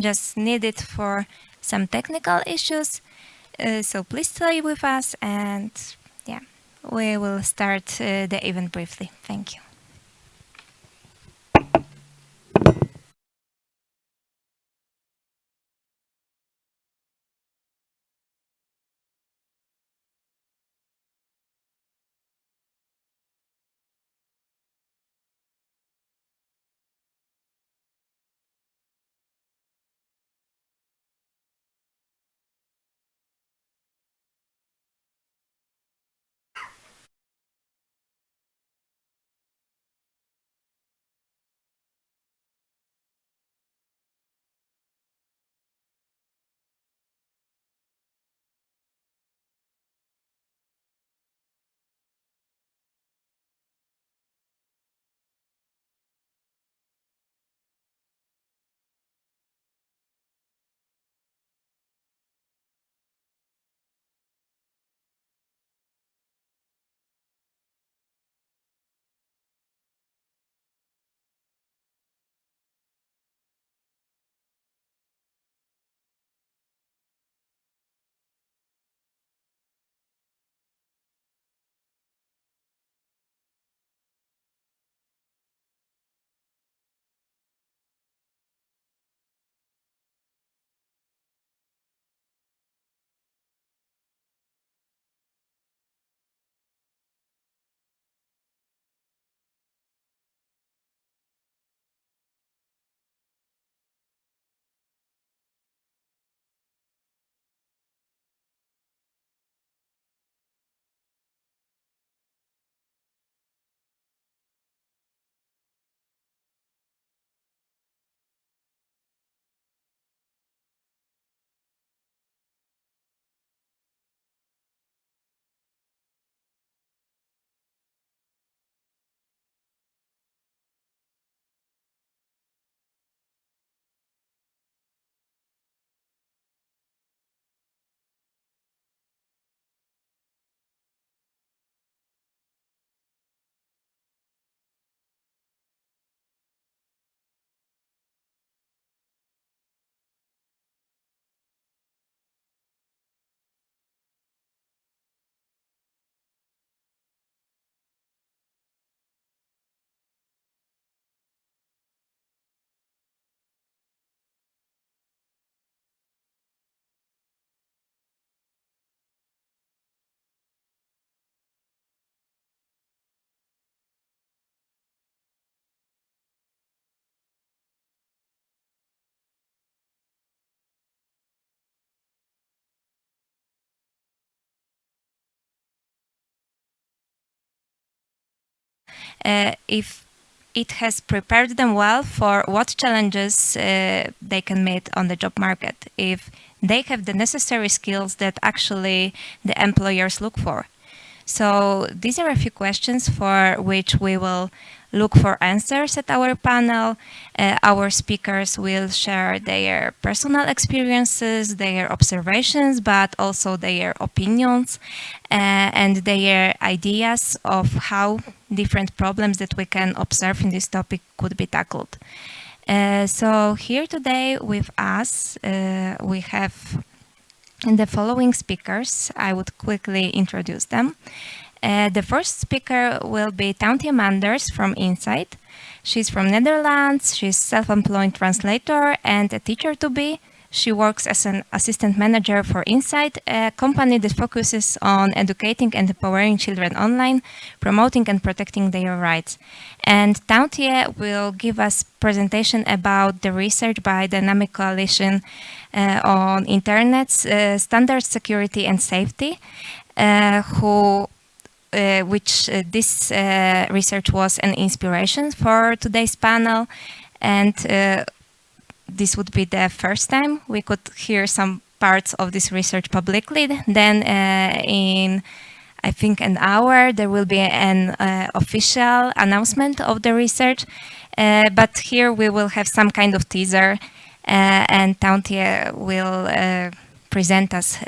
just needed for some technical issues. Uh, so please stay with us and yeah, we will start uh, the event briefly. Thank you. If it has prepared them well for what challenges uh, they can meet on the job market, if they have the necessary skills that actually the employers look for. So these are a few questions for which we will look for answers at our panel. Uh, our speakers will share their personal experiences, their observations, but also their opinions uh, and their ideas of how different problems that we can observe in this topic could be tackled. Uh, so here today with us, uh, we have the following speakers. I would quickly introduce them. Uh, the first speaker will be Teuntje Manders from Insight. She's from Netherlands, she's self-employed translator and a teacher to be. She works as an assistant manager for Insight, a company that focuses on educating and empowering children online, promoting and protecting their rights. And Teuntje will give us presentation about the research by Dynamic Coalition uh, on Internet uh, standards, security and safety, uh, who which uh, this uh, research was an inspiration for today's panel. And this would be the first time we could hear some parts of this research publicly. Then in I think an hour there will be an uh, official announcement of the research uh, but here we will have some kind of teaser uh, and Teuntje will present us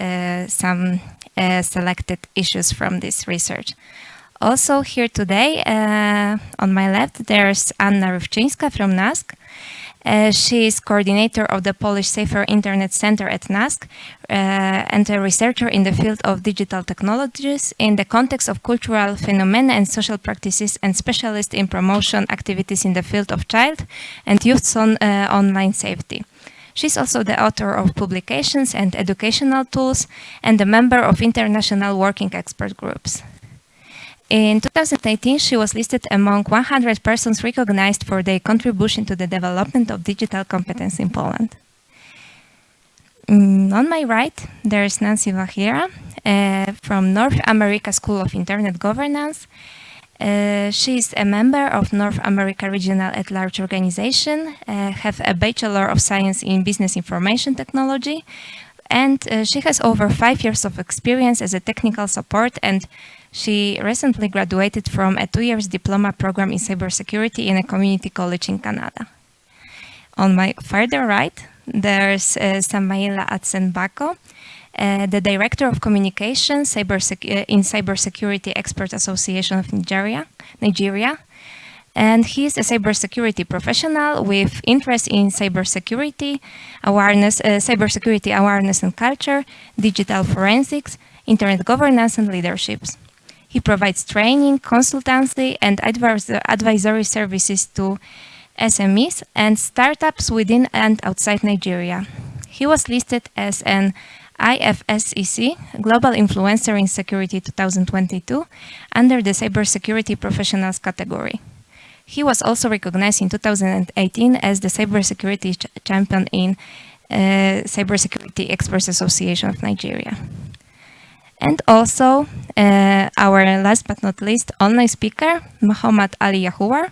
some uh, selected issues from this research. Also here today, uh, on my left, there's Anna Rywczyńska from NASK. Uh, she is coordinator of the Polish Safer Internet Center at NASK uh, and a researcher in the field of digital technologies in the context of cultural phenomena and social practices and specialist in promotion activities in the field of child and youth on, uh, online safety. She's also the author of publications and educational tools and a member of international working expert groups. In 2018, she was listed among 100 persons recognized for their contribution to the development of digital competence in Poland. Mm, on my right, there is Nancy Wachira uh, from North America School of Internet Governance. Uh, she is a member of North America Regional at Large Organization, uh, have a Bachelor of Science in Business Information Technology, and uh, she has over five years of experience as a technical support and she recently graduated from a two years diploma program in cybersecurity in a community college in Canada. On my further right, there's uh, Samaila Atsen Bako, uh, the Director of Communication cybersec uh, in Cybersecurity Expert Association of Nigeria, Nigeria. And he's a cybersecurity professional with interest in cybersecurity awareness, uh, cybersecurity awareness and culture, digital forensics, internet governance and leaderships. He provides training, consultancy, and advisory services to SMEs and startups within and outside Nigeria. He was listed as an IFSEC Global Influencer in Security 2022 under the Cybersecurity Professionals category. He was also recognized in 2018 as the Cybersecurity ch Champion in uh, Cybersecurity Experts Association of Nigeria. And also uh, our last but not least online speaker, Muhammad Ali Yahuwar,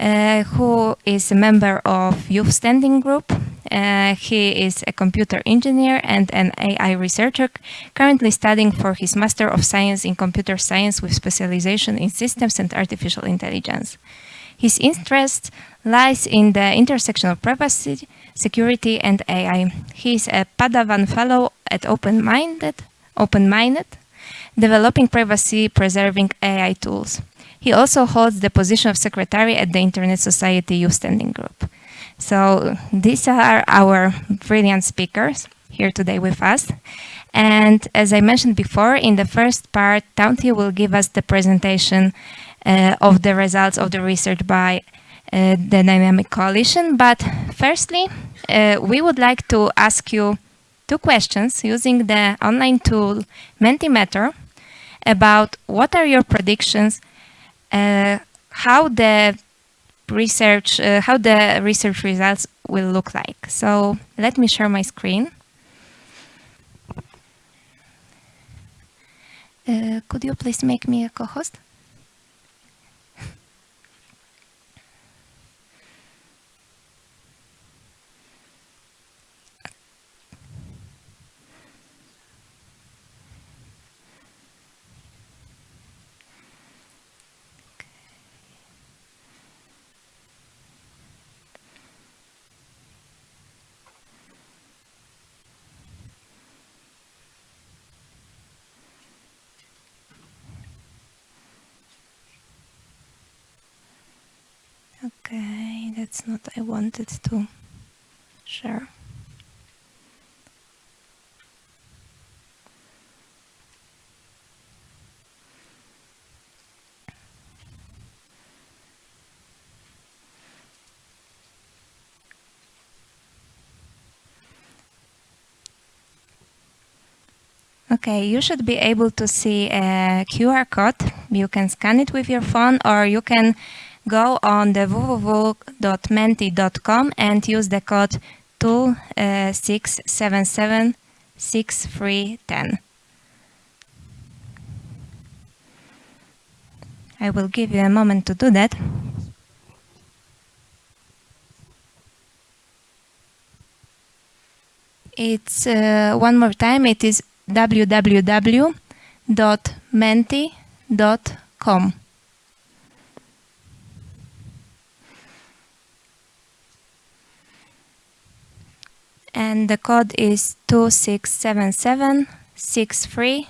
uh, who is a member of Youth Standing Group. Uh, he is a computer engineer and an AI researcher, currently studying for his Master of Science in Computer Science with specialization in Systems and Artificial Intelligence. His interest lies in the intersection of privacy, security, and AI. He is a Padawan Fellow at OpenMined open-minded, developing privacy-preserving AI tools. He also holds the position of secretary at the Internet Society Youth Standing Group. So these are our brilliant speakers here today with us. And as I mentioned before, in the first part, Teuntje will give us the presentation uh, of the results of the research by uh, the Dynamic Coalition. But firstly, uh, we would like to ask you two questions using the online tool Mentimeter about what are your predictions, how the research, uh, how the research results will look like. So let me share my screen. Uh, could you please make me a co-host? Not I wanted to share. Okay, you should be able to see a QR code. You can scan it with your phone or you can go on the www.menti.com and use the code 26776310. I will give you a moment to do that. It's uh, one more time, it is www.menti.com. and the code is 26776310.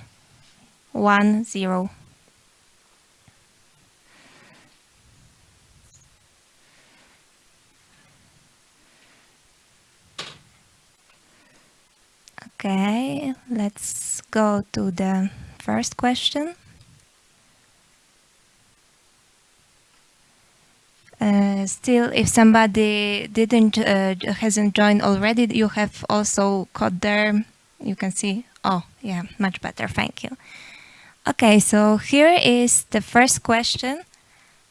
Okay, let's go to the first question. Uh, still, if somebody didn't uh, hasn't joined already, you have also code there. You can see. Oh, yeah, much better. Thank you. Okay, so here is the first question.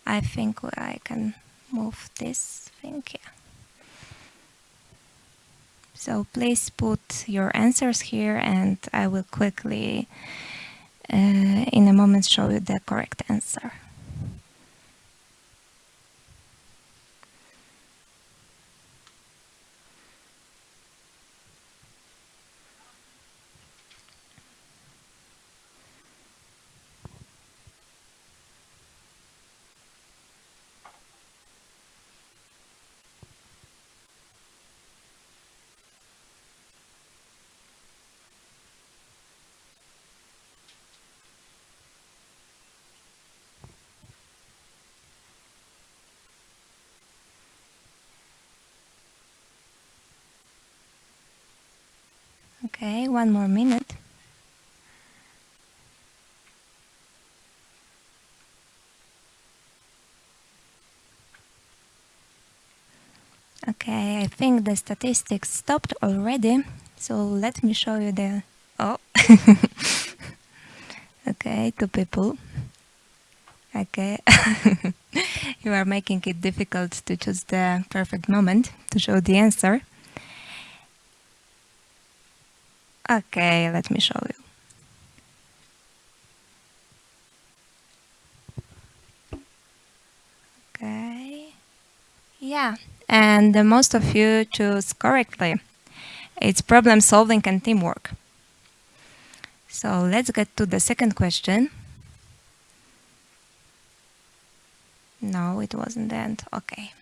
I think I can move this thing here. So please put your answers here and I will quickly uh, in a moment show you the correct answer. Okay, one more minute. Okay, I think the statistics stopped already. So let me show you the... Oh! okay, two people. Okay. you are making it difficult to choose the perfect moment to show the answer. Okay, let me show you. Okay. Yeah, and most of you choose correctly. It's problem solving and teamwork. So let's get to the second question. No, it wasn't the end. Okay.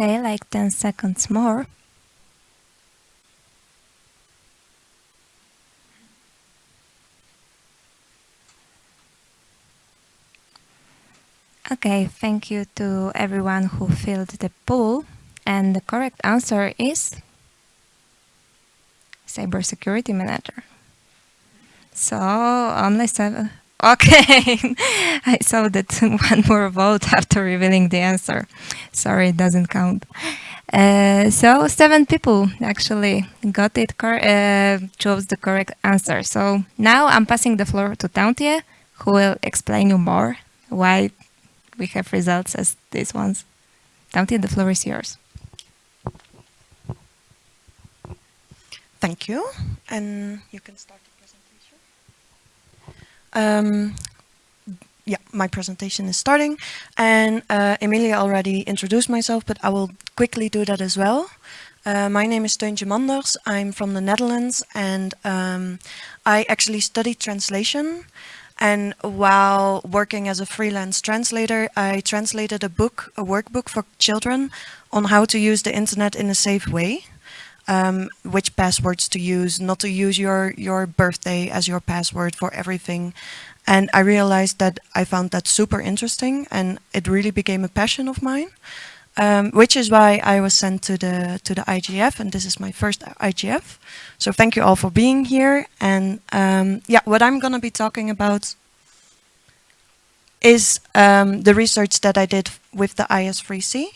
Okay, like 10 seconds more. Okay, thank you to everyone who filled the poll. And the correct answer is Cybersecurity Manager. So only seven, Okay, I saw that one more vote after revealing the answer. Sorry, it doesn't count. Uh, so seven people actually got it, uh, chose the correct answer. So now I'm passing the floor to Teuntje, who will explain you more why we have results as these ones. Teuntje, the floor is yours. Thank you, and you can start. Um, yeah, my presentation is starting and uh, Emilia already introduced myself, but I will quickly do that as well. Uh, my name is Teuntje Manders. I'm from the Netherlands and um, I actually studied translation. And while working as a freelance translator, I translated a book, a workbook for children on how to use the internet in a safe way um, which passwords to use, not to use your, your birthday as your password for everything. And I realized that I found that super interesting and it really became a passion of mine. Um, which is why I was sent to the to the IGF and this is my first IGF. So thank you all for being here. And um, yeah, what I'm going to be talking about is um, the research that I did with the IS3C.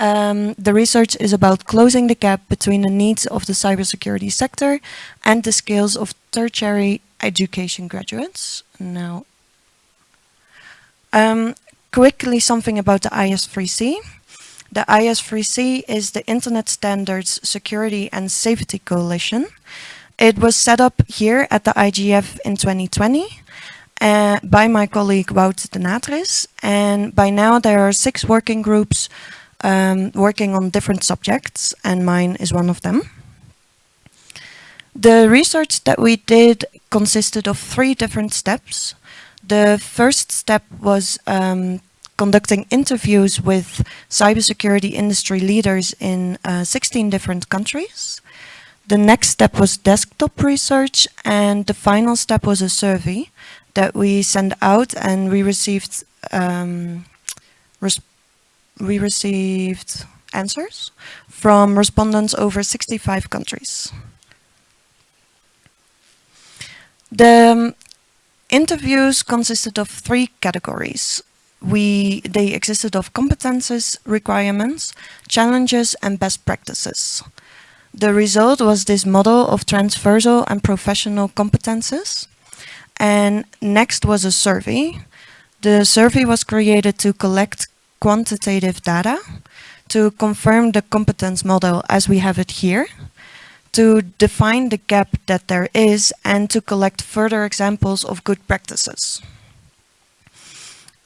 Um, the research is about closing the gap between the needs of the cybersecurity sector and the skills of tertiary education graduates. Now, um, quickly something about the IS3C. The IS3C is the Internet Standards Security and Safety Coalition. It was set up here at the IGF in 2020 uh, by my colleague Wout de Natris. And by now there are six working groups um, working on different subjects and mine is one of them. The research that we did consisted of three different steps. The first step was um, conducting interviews with cybersecurity industry leaders in uh, 16 different countries. The next step was desktop research and the final step was a survey that we sent out and we received um, we received answers from respondents over 65 countries. The um, interviews consisted of three categories we they existed of competences, requirements, challenges and best practices. The result was this model of transversal and professional competences. And next was a survey. The survey was created to collect quantitative data to confirm the competence model as we have it here, to define the gap that there is and to collect further examples of good practices.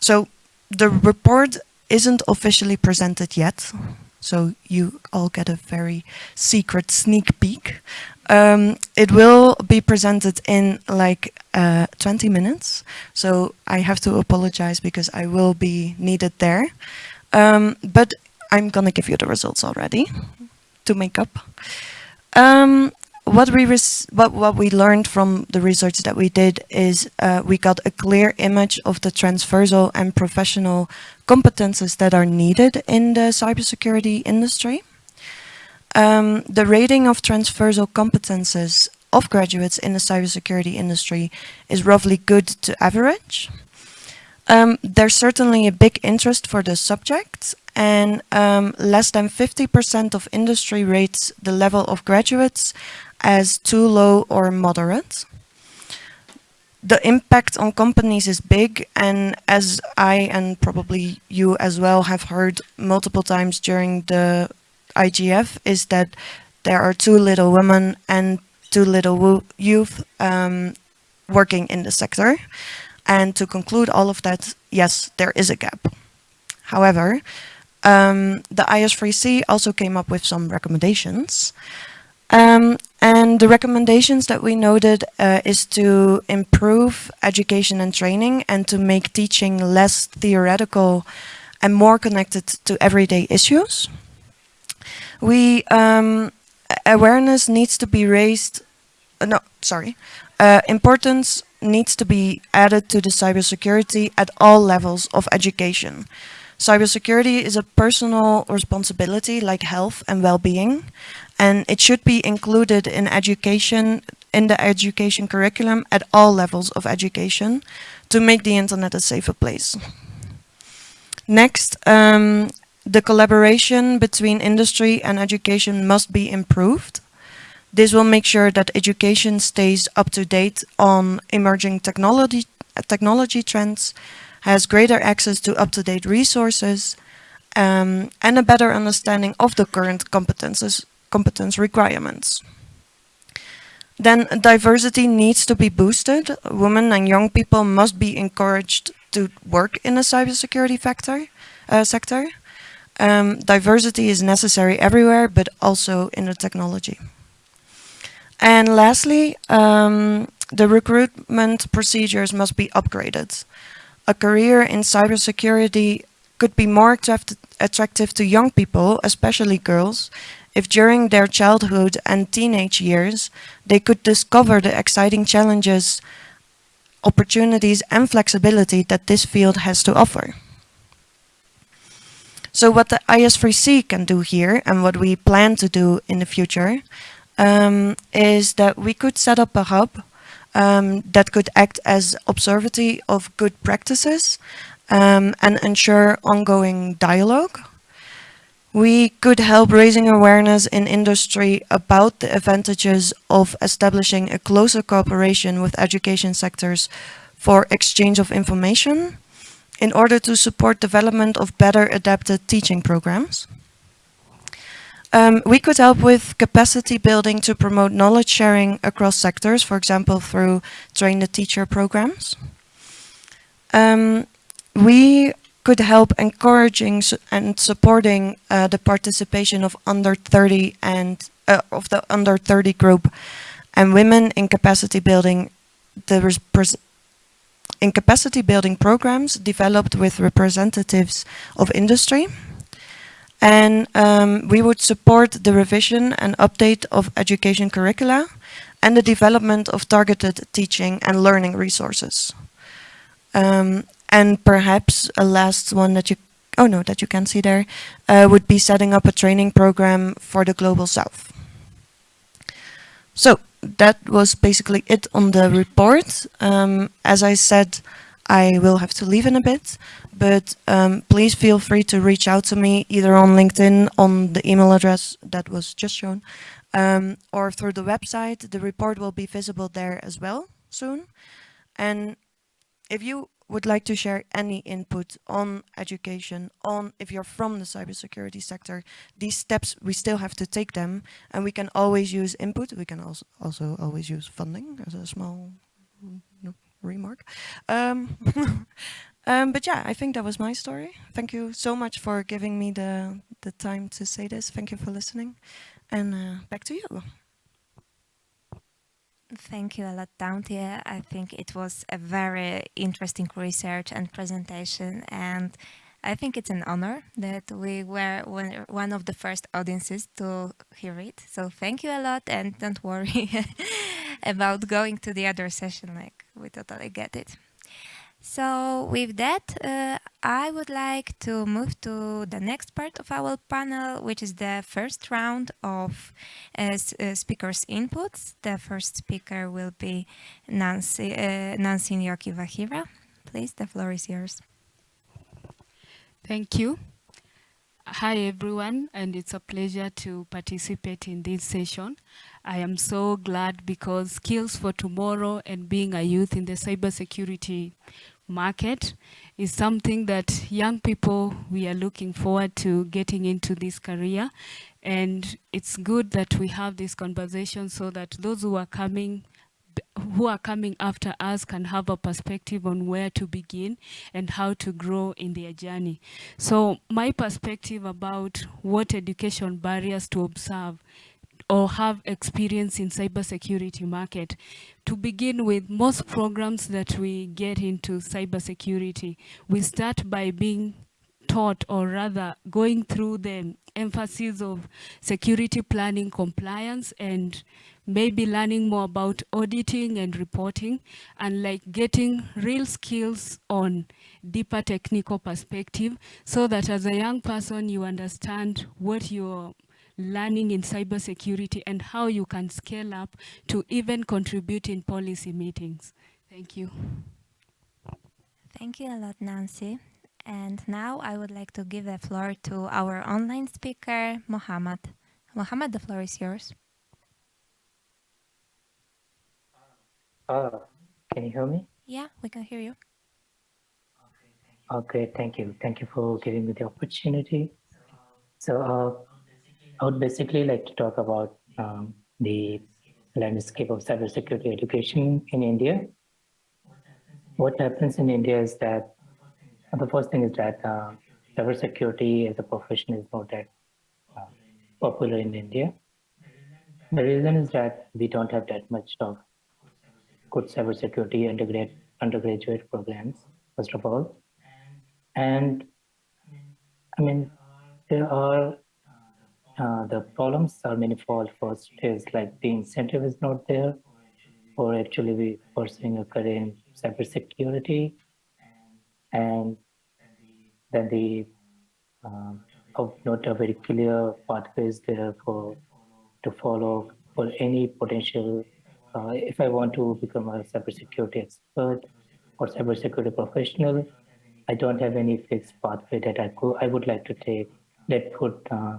So the report isn't officially presented yet, so you all get a very secret sneak peek. Um, it will be presented in like uh, 20 minutes, so I have to apologize because I will be needed there. Um, but I'm gonna give you the results already to make up. Um, what we what what we learned from the research that we did is uh, we got a clear image of the transversal and professional competences that are needed in the cybersecurity industry. Um, the rating of transversal competences of graduates in the cybersecurity industry is roughly good to average. Um, there's certainly a big interest for the subject and um, less than 50% of industry rates the level of graduates as too low or moderate. The impact on companies is big and as I and probably you as well have heard multiple times during the IGF is that there are too little women and too little youth um, working in the sector. And to conclude all of that, yes, there is a gap. However, um, the IS3C also came up with some recommendations. Um, and the recommendations that we noted uh, is to improve education and training and to make teaching less theoretical and more connected to everyday issues. We um, awareness needs to be raised. Uh, no, sorry. Uh, importance needs to be added to the cybersecurity at all levels of education. Cybersecurity is a personal responsibility like health and well-being and it should be included in education in the education curriculum at all levels of education to make the internet a safer place. Next, um, the collaboration between industry and education must be improved. This will make sure that education stays up to date on emerging technology, technology trends, has greater access to up-to-date resources, um, and a better understanding of the current competences competence requirements. Then diversity needs to be boosted. Women and young people must be encouraged to work in the cybersecurity factor, uh, sector. Um, diversity is necessary everywhere, but also in the technology. And lastly, um, the recruitment procedures must be upgraded. A career in cybersecurity could be more attractive to young people, especially girls, if during their childhood and teenage years they could discover the exciting challenges, opportunities and flexibility that this field has to offer. So what the IS3C can do here and what we plan to do in the future um, is that we could set up a hub um, that could act as observatory of good practices um, and ensure ongoing dialogue we could help raising awareness in industry about the advantages of establishing a closer cooperation with education sectors for exchange of information in order to support development of better adapted teaching programs. Um, we could help with capacity building to promote knowledge sharing across sectors, for example, through train the teacher programs. Um, we could help encouraging and supporting uh, the participation of under 30 and uh, of the under 30 group and women in capacity building the in capacity building programs developed with representatives of industry. And um, we would support the revision and update of education curricula and the development of targeted teaching and learning resources. Um, and perhaps a last one that you, oh no, that you can see there, uh, would be setting up a training program for the Global South. So that was basically it on the report. Um, as I said, I will have to leave in a bit, but um, please feel free to reach out to me either on LinkedIn on the email address that was just shown um, or through the website. The report will be visible there as well soon. And if you would like to share any input on education, on if you're from the cybersecurity sector, these steps, we still have to take them and we can always use input. We can also, also always use funding as a small remark. Um, um, but yeah, I think that was my story. Thank you so much for giving me the, the time to say this. Thank you for listening and uh, back to you. Thank you a lot, Dauntia. I think it was a very interesting research and presentation and I think it's an honor that we were one of the first audiences to hear it. So thank you a lot and don't worry about going to the other session, like we totally get it. So with that, uh, I would like to move to the next part of our panel, which is the first round of uh, uh, speakers' inputs. The first speaker will be Nancy, uh, Nancy Njoki Wachira. Please, the floor is yours. Thank you. Hi everyone, and it's a pleasure to participate in this session. I am so glad because skills for tomorrow and being a youth in the cybersecurity market is something that young people, we are looking forward to getting into this career. And it's good that we have this conversation so that those who are coming who are coming after us can have a perspective on where to begin and how to grow in their journey. So my perspective about what education barriers to observe or have experience in cybersecurity market. To begin with, most programs that we get into cybersecurity, we start by being taught or rather going through the emphasis of security planning compliance and maybe learning more about auditing and reporting and like getting real skills on deeper technical perspective so that as a young person you understand what your learning in cybersecurity and how you can scale up to even contribute in policy meetings. Thank you. Thank you a lot, Nancy. And now I would like to give the floor to our online speaker, Mohammed. Mohammed, the floor is yours. Uh, can you hear me? Yeah, we can hear you. Okay, thank you. Thank you for giving me the opportunity. So uh, I would basically like to talk about um, the landscape of cybersecurity education in India. What happens in India is that the first thing is that uh, cybersecurity as a profession is not that uh, popular in India. The reason is that we don't have that much of good cybersecurity undergrad, undergraduate programs, first of all. And I mean, there are uh, the problems are manifold. First is like the incentive is not there for actually be pursuing a career in cybersecurity. And then the um, not a very clear pathways there for to follow for any potential. Uh, if I want to become a cybersecurity expert or cybersecurity professional, I don't have any fixed pathway that I could I would like to take that would uh,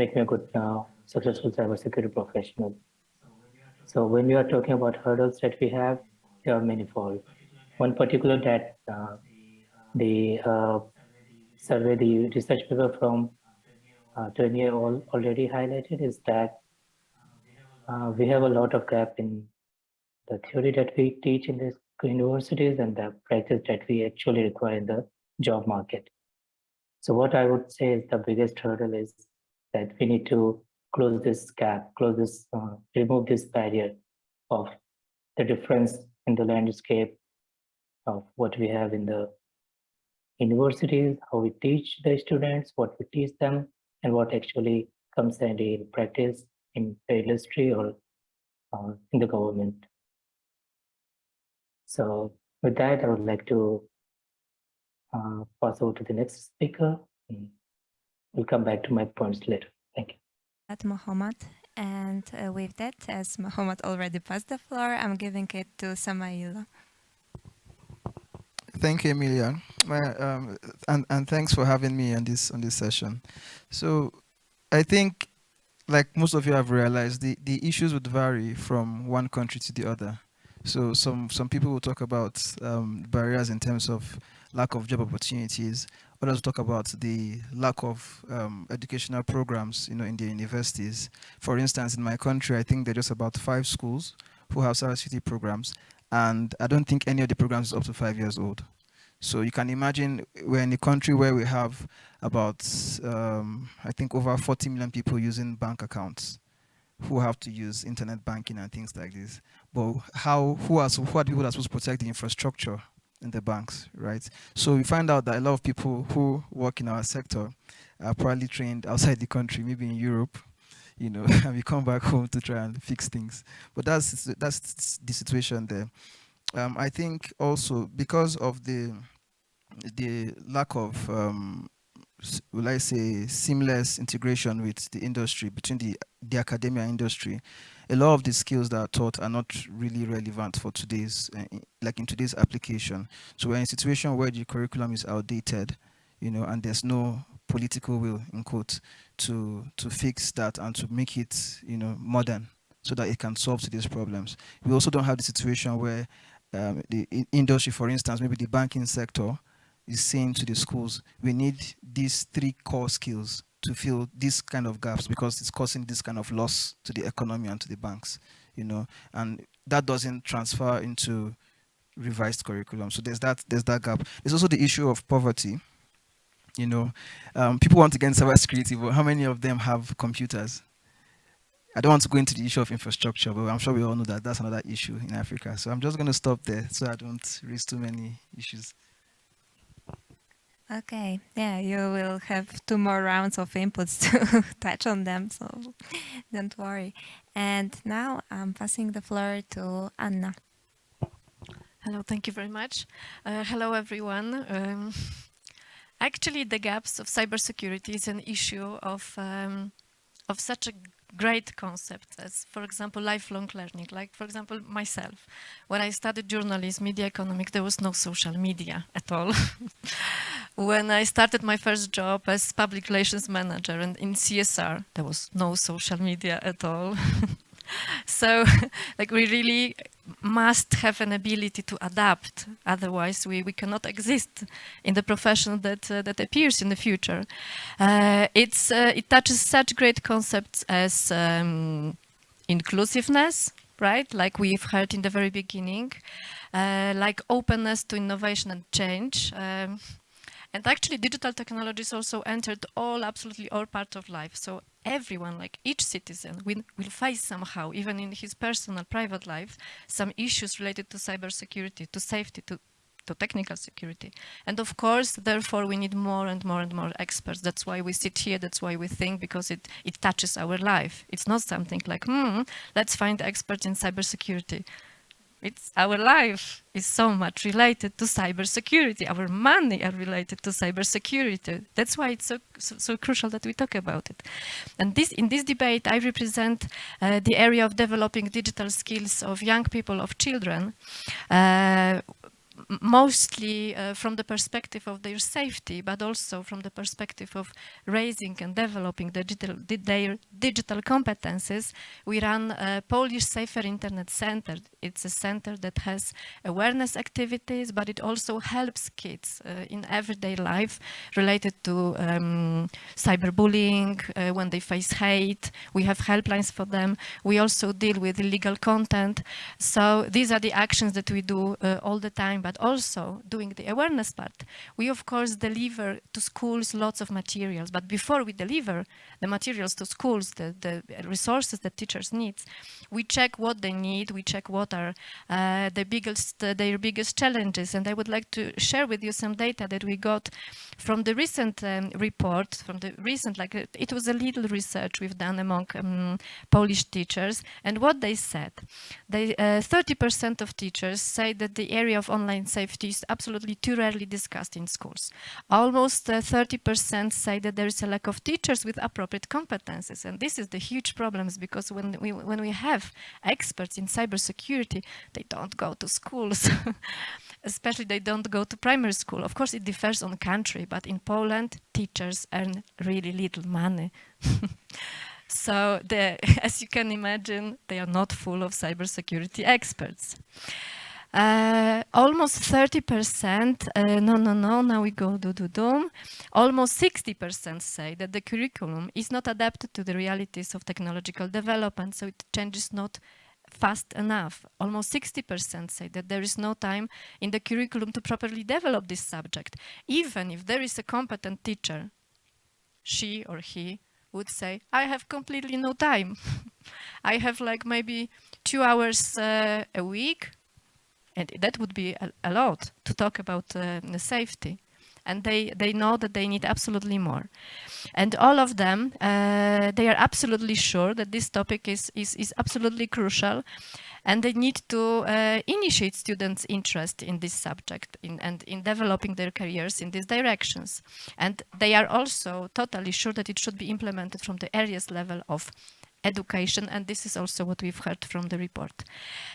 make me a good, uh, successful cybersecurity professional. So when we are talking about hurdles that we have, there are manifold. One particular that uh, the uh, survey, the research paper from uh, Tournier already highlighted is that uh, we have a lot of gap in the theory that we teach in the universities and the practice that we actually require in the job market. So what I would say is the biggest hurdle is that we need to close this gap, close this, uh, remove this barrier of the difference in the landscape of what we have in the universities, how we teach the students, what we teach them, and what actually comes in practice in the industry or uh, in the government. So with that, I would like to uh, pass over to the next speaker. We'll come back to my points later. Thank you. At Mohammed. And uh, with that, as Mohammed already passed the floor, I'm giving it to Samaila. Thank you, Emilia, um, and and thanks for having me on this on this session. So, I think, like most of you have realized, the the issues would vary from one country to the other. So some some people will talk about um, barriers in terms of lack of job opportunities. Others will talk about the lack of um, educational programs, you know, in the universities. For instance, in my country, I think there are just about five schools who have cybersecurity programs, and I don't think any of the programs is up to five years old. So you can imagine we're in a country where we have about, um, I think over 40 million people using bank accounts who have to use internet banking and things like this. But how, who are, who are people that are supposed to protect the infrastructure in the banks, right? So we find out that a lot of people who work in our sector are probably trained outside the country, maybe in Europe, you know, and we come back home to try and fix things. But that's that's the situation there. Um, I think also because of the the lack of um, will I say seamless integration with the industry between the the academia industry, a lot of the skills that are taught are not really relevant for today's uh, like in today's application. So we're in a situation where the curriculum is outdated, you know, and there's no political will in quote to to fix that and to make it you know modern so that it can solve today's problems. We also don't have the situation where um, the industry, for instance, maybe the banking sector is saying to the schools, we need these three core skills to fill these kind of gaps because it's causing this kind of loss to the economy and to the banks, you know, and that doesn't transfer into revised curriculum. So there's that, there's that gap. There's also the issue of poverty. You know, um, people want to get into cybersecurity, but how many of them have computers? I don't want to go into the issue of infrastructure, but I'm sure we all know that that's another issue in Africa. So I'm just going to stop there so I don't raise too many issues. Okay, yeah, you will have two more rounds of inputs to touch on them, so don't worry. And now I'm passing the floor to Anna. Hello, thank you very much. Uh, hello, everyone. Um, actually, the gaps of cybersecurity is an issue of um, of such a great concepts as, for example, lifelong learning. Like, for example, myself, when I studied journalism, media economics, there was no social media at all. when I started my first job as public relations manager and in CSR, there was no social media at all. so like we really must have an ability to adapt. Otherwise we, we cannot exist in the profession that uh, that appears in the future. Uh, it's uh, it touches such great concepts as um, inclusiveness right? Like we've heard in the very beginning uh, like openness to innovation and change. Um, and actually digital technologies also entered all, absolutely all parts of life. So everyone, like each citizen, will, will face somehow, even in his personal, private life, some issues related to cybersecurity, to safety, to, to technical security. And of course, therefore, we need more and more and more experts. That's why we sit here, that's why we think, because it, it touches our life. It's not something like, hmm, let's find experts in cybersecurity it's our life is so much related to cybersecurity. Our money are related to cybersecurity. That's why it's so, so, so, crucial that we talk about it. And this, in this debate, I represent uh, the area of developing digital skills of young people, of children. Uh, mostly uh, from the perspective of their safety, but also from the perspective of raising and developing digital, their digital competences, we run a Polish Safer Internet Center. It's a center that has awareness activities, but it also helps kids uh, in everyday life related to um, cyberbullying, uh, when they face hate. We have helplines for them. We also deal with illegal content. So these are the actions that we do uh, all the time, but also doing the awareness part. We, of course, deliver to schools lots of materials, but before we deliver the materials to schools, the, the resources that teachers need, we check what they need, we check what are uh, the biggest, uh, their biggest challenges. And I would like to share with you some data that we got from the recent um, report, from the recent, like uh, it was a little research we've done among um, Polish teachers. And what they said, 30% uh, of teachers say that the area of online safety is absolutely too rarely discussed in schools. Almost 30% uh, say that there is a lack of teachers with appropriate competences. And this is the huge problems because when we, when we have experts in cybersecurity, they don't go to schools. Especially they don't go to primary school. Of course, it differs on country, but in Poland, teachers earn really little money. so as you can imagine, they are not full of cybersecurity experts. Uh, almost 30%, uh, no, no, no, now we go do, do, do. Almost 60% say that the curriculum is not adapted to the realities of technological development, so it changes not fast enough. Almost 60% say that there is no time in the curriculum to properly develop this subject. Even if there is a competent teacher, she or he would say, I have completely no time. I have like maybe two hours uh, a week and that would be a, a lot to talk about uh, safety. And they, they know that they need absolutely more. And all of them, uh, they are absolutely sure that this topic is, is, is absolutely crucial and they need to uh, initiate students' interest in this subject in, and in developing their careers in these directions. And they are also totally sure that it should be implemented from the earliest level of education and this is also what we've heard from the report.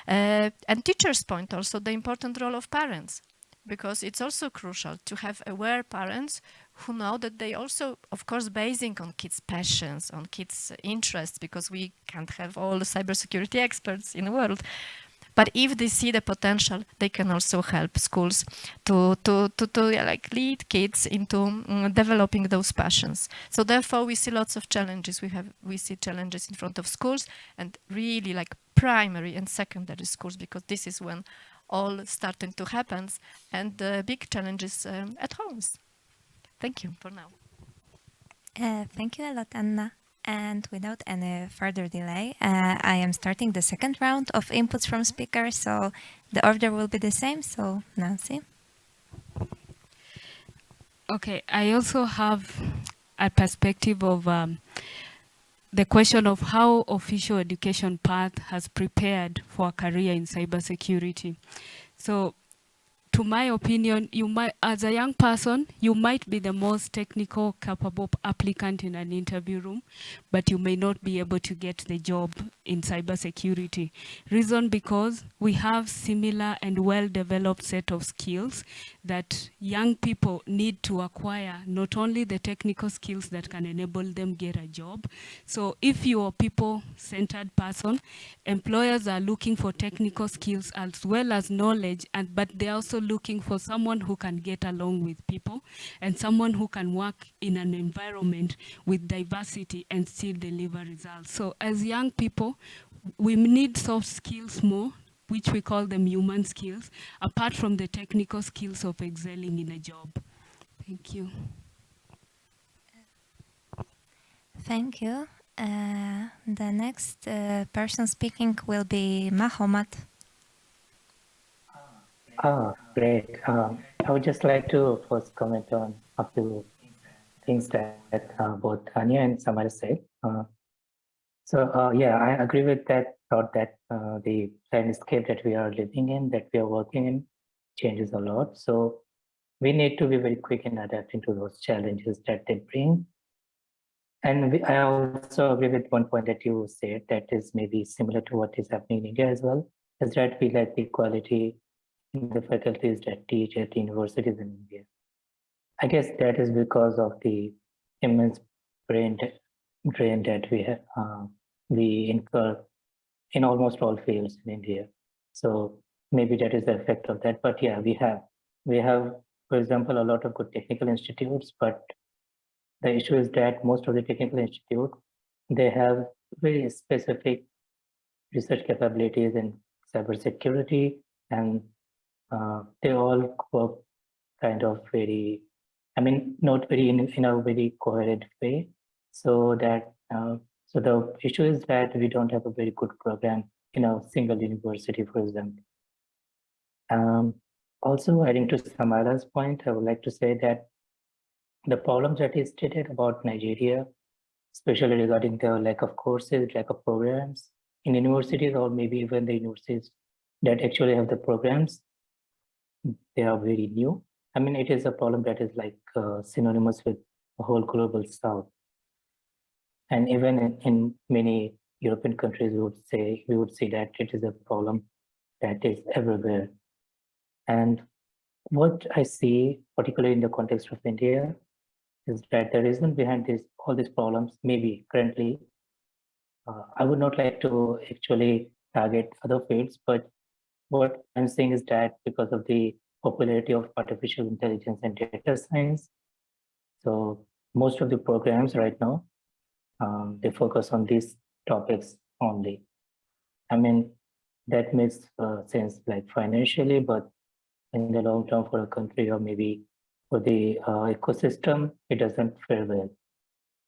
Uh, and teachers point also the important role of parents because it's also crucial to have aware parents who know that they also, of course, basing on kids' passions, on kids' interests, because we can't have all the cybersecurity experts in the world. But if they see the potential, they can also help schools to, to, to, to yeah, like lead kids into um, developing those passions. So therefore, we see lots of challenges. We have we see challenges in front of schools and really like primary and secondary schools because this is when all starting to happen and the big challenges um, at homes. Thank you for now. Uh, thank you a lot, Anna. And without any further delay, uh, I am starting the second round of inputs from speakers, so the order will be the same. So, Nancy. Okay, I also have a perspective of um, the question of how official education path has prepared for a career in cybersecurity. So to my opinion, you might, as a young person, you might be the most technical, capable applicant in an interview room, but you may not be able to get the job in cybersecurity. Reason because we have similar and well-developed set of skills that young people need to acquire, not only the technical skills that can enable them get a job. So if you're a people-centered person, employers are looking for technical skills as well as knowledge, and but they're also looking for someone who can get along with people and someone who can work in an environment with diversity and still deliver results. So as young people, we need soft skills more which we call them human skills, apart from the technical skills of excelling in a job. Thank you. Thank you. Uh, the next uh, person speaking will be Mohammed. Ah, great. Um, I would just like to first comment on a few things that uh, both Anya and Samara said. Uh, so uh, yeah, I agree with that thought that uh, the landscape that we are living in, that we are working in, changes a lot. So we need to be very quick in adapting to those challenges that they bring. And we, I also agree with one point that you said that is maybe similar to what is happening in India as well, is that we lack the quality in the faculties that teach at the universities in India. I guess that is because of the immense brain drain that we have, uh, we incur in almost all fields in India. So maybe that is the effect of that. But yeah, we have we have, for example, a lot of good technical institutes, but the issue is that most of the technical institute they have very specific research capabilities in cybersecurity, and uh, they all work kind of very, I mean, not very in, in a very coherent way. So that uh, so the issue is that we don't have a very good program in a single university, for example. Um, also, adding to Samara's point, I would like to say that the problems that is stated about Nigeria, especially regarding the lack of courses, lack of programs in universities, or maybe even the universities that actually have the programs, they are very new. I mean, it is a problem that is like uh, synonymous with the whole global south. And even in, many European countries, we would say, we would see that it is a problem that is everywhere. And what I see, particularly in the context of India, is that the reason behind this all these problems, maybe currently, uh, I would not like to actually target other fields, but what I'm saying is that because of the popularity of artificial intelligence and data science, so most of the programs right now, um, they focus on these topics only. I mean, that makes uh, sense like financially, but in the long term for a country or maybe for the uh, ecosystem, it doesn't fare well.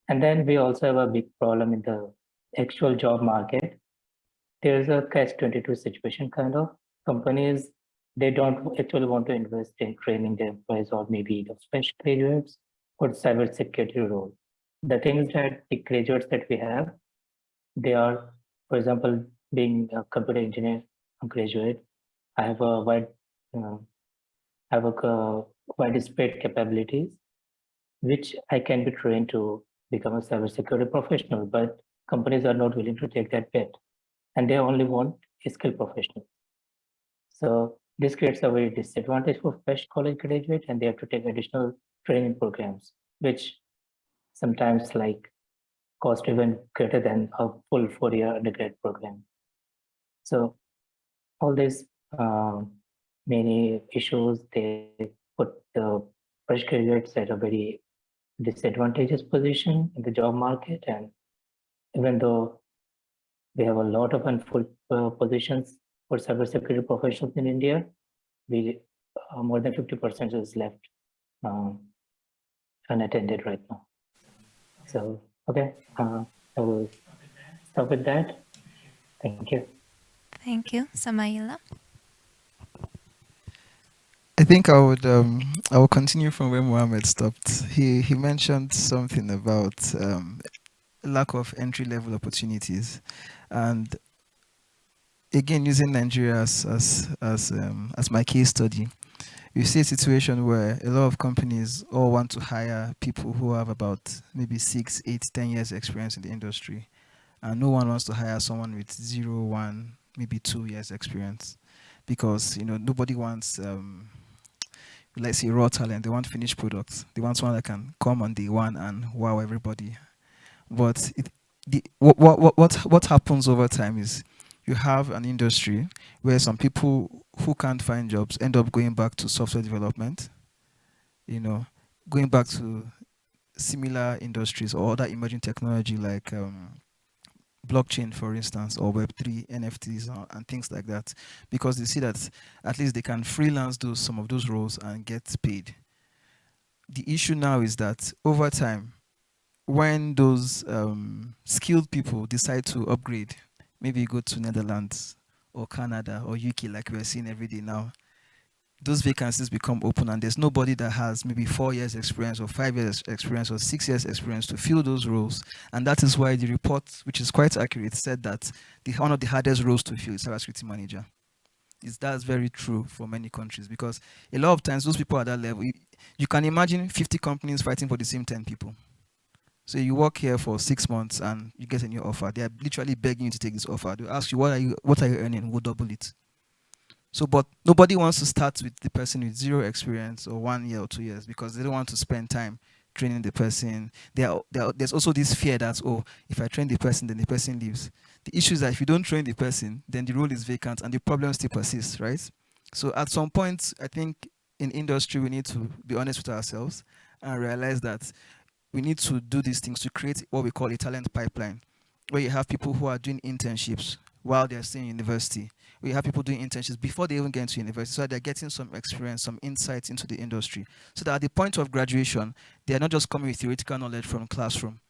And then we also have a big problem in the actual job market. There's a catch-22 situation kind of. Companies, they don't actually want to invest in training their employees or maybe the fresh graduates for cybersecurity role. The things that the graduates that we have, they are, for example, being a computer engineer graduate, I have a wide uh, have a widespread capabilities, which I can be trained to become a cybersecurity professional, but companies are not willing to take that bet. And they only want a skilled professional. So this creates a very disadvantage for fresh college graduate and they have to take additional training programs, which sometimes like cost even greater than a full four-year undergrad program. So all these um, many issues, they put the fresh graduates at a very disadvantageous position in the job market. And even though we have a lot of unfilled uh, positions for cybersecurity professionals in India, we uh, more than 50% is left um, unattended right now. So, okay, uh, I will stop with that. Thank you. Thank you, Samaila. I think I would um, I will continue from where Mohammed stopped. He he mentioned something about um, lack of entry level opportunities, and again using Nigeria as as as, um, as my case study, you see a situation where a lot of companies all want to hire people who have about maybe six, eight, ten years experience in the industry, and no one wants to hire someone with zero, one, maybe two years experience, because you know nobody wants um, let's say raw talent, they want finished products. They want someone that can come on day one and wow everybody. But it, the, what, what, what, what happens over time is you have an industry where some people who can't find jobs end up going back to software development, you know, going back to similar industries or other emerging technology like um, blockchain, for instance, or Web3, NFTs, uh, and things like that, because they see that at least they can freelance those some of those roles and get paid. The issue now is that over time, when those um, skilled people decide to upgrade, maybe you go to Netherlands or Canada or UK, like we're seeing every day now, those vacancies become open and there's nobody that has maybe four years experience or five years experience or six years experience to fill those roles. And that is why the report, which is quite accurate, said that the, one of the hardest roles to fill is cybersecurity manager. Is that's very true for many countries because a lot of times those people at that level, you, you can imagine 50 companies fighting for the same 10 people. So you work here for six months and you get a new offer. They are literally begging you to take this offer. They ask you, what are you, what are you earning? We'll double it. So, but nobody wants to start with the person with zero experience or one year or two years because they don't want to spend time training the person. There, there, there's also this fear that, oh, if I train the person, then the person leaves. The issue is that if you don't train the person, then the role is vacant and the problem still persists, right? So at some point, I think in industry, we need to be honest with ourselves and realize that we need to do these things to create what we call a talent pipeline, where you have people who are doing internships while they're still in university. We have people doing internships before they even get into university, so they're getting some experience, some insights into the industry. So that at the point of graduation, they're not just coming with theoretical knowledge from classroom,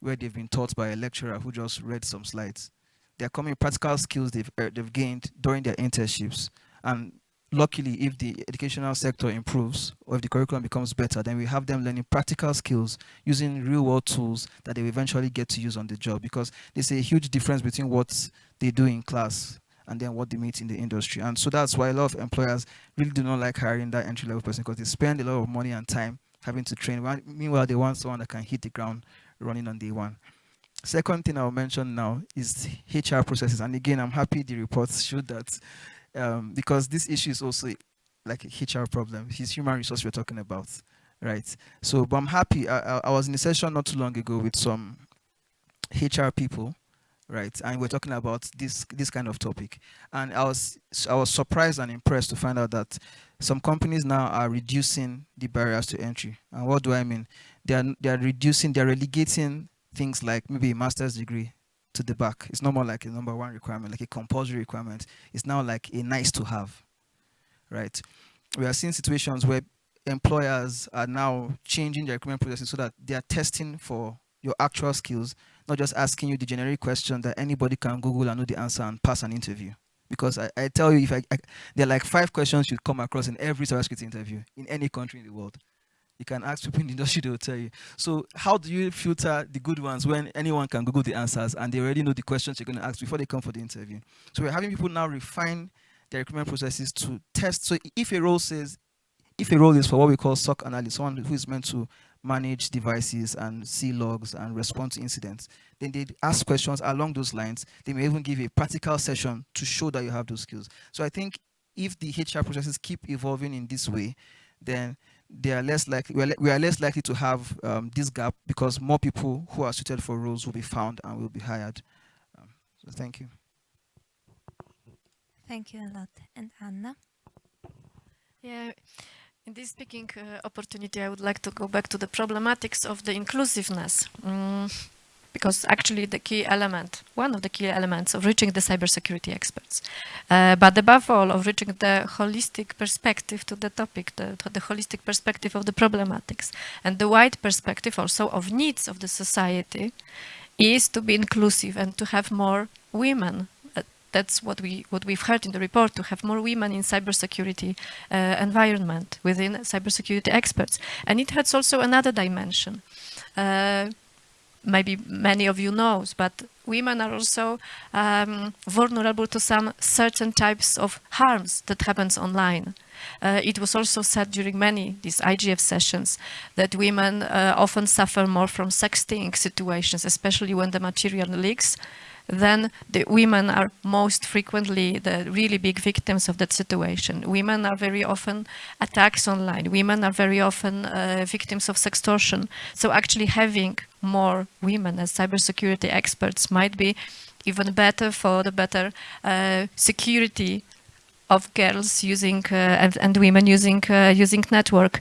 where they've been taught by a lecturer who just read some slides. They're coming with practical skills they've, uh, they've gained during their internships. And luckily, if the educational sector improves or if the curriculum becomes better, then we have them learning practical skills using real world tools that they will eventually get to use on the job because there's a huge difference between what they do in class and then what they meet in the industry. And so that's why a lot of employers really do not like hiring that entry level person because they spend a lot of money and time having to train. Meanwhile, they want someone that can hit the ground running on day one. Second thing I'll mention now is HR processes. And again, I'm happy the reports showed that um, because this issue is also like a HR problem. It's human resource we're talking about, right? So, but I'm happy. I, I, I was in a session not too long ago with some HR people, right? And we're talking about this this kind of topic. And I was I was surprised and impressed to find out that some companies now are reducing the barriers to entry. And what do I mean? They are they are reducing, they're relegating things like maybe a master's degree to the back. It's no more like a number one requirement, like a compulsory requirement. It's now like a nice to have, right? We are seeing situations where employers are now changing their recruitment processes so that they are testing for your actual skills, not just asking you the generic question that anybody can Google and know the answer and pass an interview. Because I, I tell you, if I, I, there are like five questions you'd come across in every cybersecurity interview in any country in the world. You can ask people in the industry, they will tell you. So how do you filter the good ones when anyone can Google the answers and they already know the questions you're going to ask before they come for the interview? So we're having people now refine their recruitment processes to test. So if a role says, if a role is for what we call SOC analyst, someone who is meant to manage devices and see logs and respond to incidents, then they ask questions along those lines. They may even give a practical session to show that you have those skills. So I think if the HR processes keep evolving in this way, then they are less likely we are, we are less likely to have um, this gap because more people who are suited for roles will be found and will be hired. Um, so thank you. Thank you a lot. And Anna? Yeah, in this speaking uh, opportunity, I would like to go back to the problematics of the inclusiveness. Mm because actually the key element, one of the key elements of reaching the cybersecurity experts, uh, but above all of reaching the holistic perspective to the topic, the, the holistic perspective of the problematics. And the wide perspective also of needs of the society is to be inclusive and to have more women. Uh, that's what we what we've heard in the report to have more women in cybersecurity uh, environment within cybersecurity experts. And it has also another dimension. Uh, maybe many of you knows, but women are also um, vulnerable to some certain types of harms that happens online. Uh, it was also said during many these IGF sessions that women uh, often suffer more from sexting situations, especially when the material leaks then the women are most frequently the really big victims of that situation. Women are very often attacks online. Women are very often uh, victims of sextortion. So actually having more women as cybersecurity experts might be even better for the better uh, security of girls using uh, and, and, women using uh, using network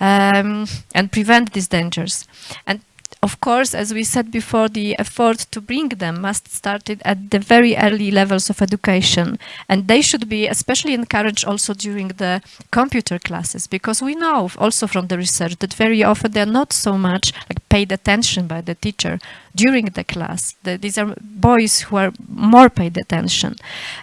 um, and prevent these dangers. And of course, as we said before, the effort to bring them must start at the very early levels of education. And they should be especially encouraged also during the computer classes, because we know also from the research that very often they're not so much like paid attention by the teacher during the class. The, these are boys who are more paid attention.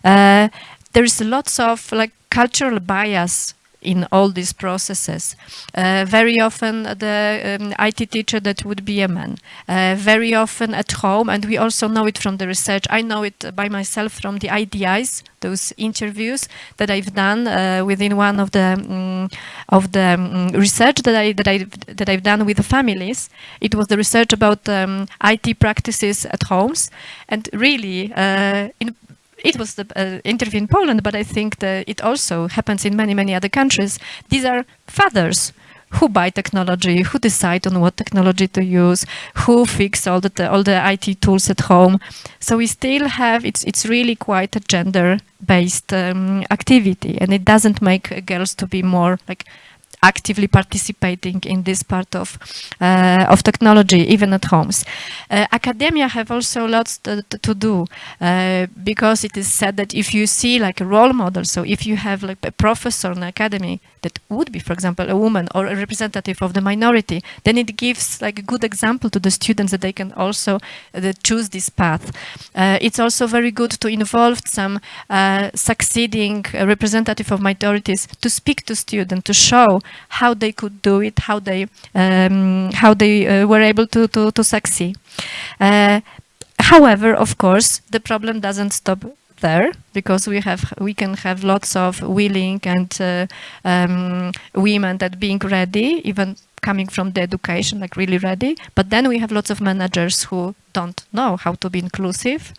Uh, there is lots of like cultural bias in all these processes. Uh, very often the um, IT teacher that would be a man. Uh, very often at home, and we also know it from the research. I know it by myself from the IDIs, those interviews that I've done uh, within one of the um, of the um, research that I that I that I've done with the families. It was the research about um, IT practices at homes, and really uh, in it was the uh, interview in Poland, but I think that it also happens in many, many other countries. These are fathers who buy technology, who decide on what technology to use, who fix all the all the IT tools at home. So we still have it's it's really quite a gender-based um, activity, and it doesn't make girls to be more like actively participating in this part of uh, of technology, even at homes. Uh, academia have also lots to, to do uh, because it is said that if you see like a role model, so if you have like a professor in academy that would be, for example, a woman or a representative of the minority, then it gives like a good example to the students that they can also uh, choose this path. Uh, it's also very good to involve some uh, succeeding representative of minorities to speak to students, to show how they could do it, how they um, how they uh, were able to to, to succeed. Uh, however, of course, the problem doesn't stop there because we have we can have lots of willing and uh, um, women that being ready, even coming from the education, like really ready. But then we have lots of managers who don't know how to be inclusive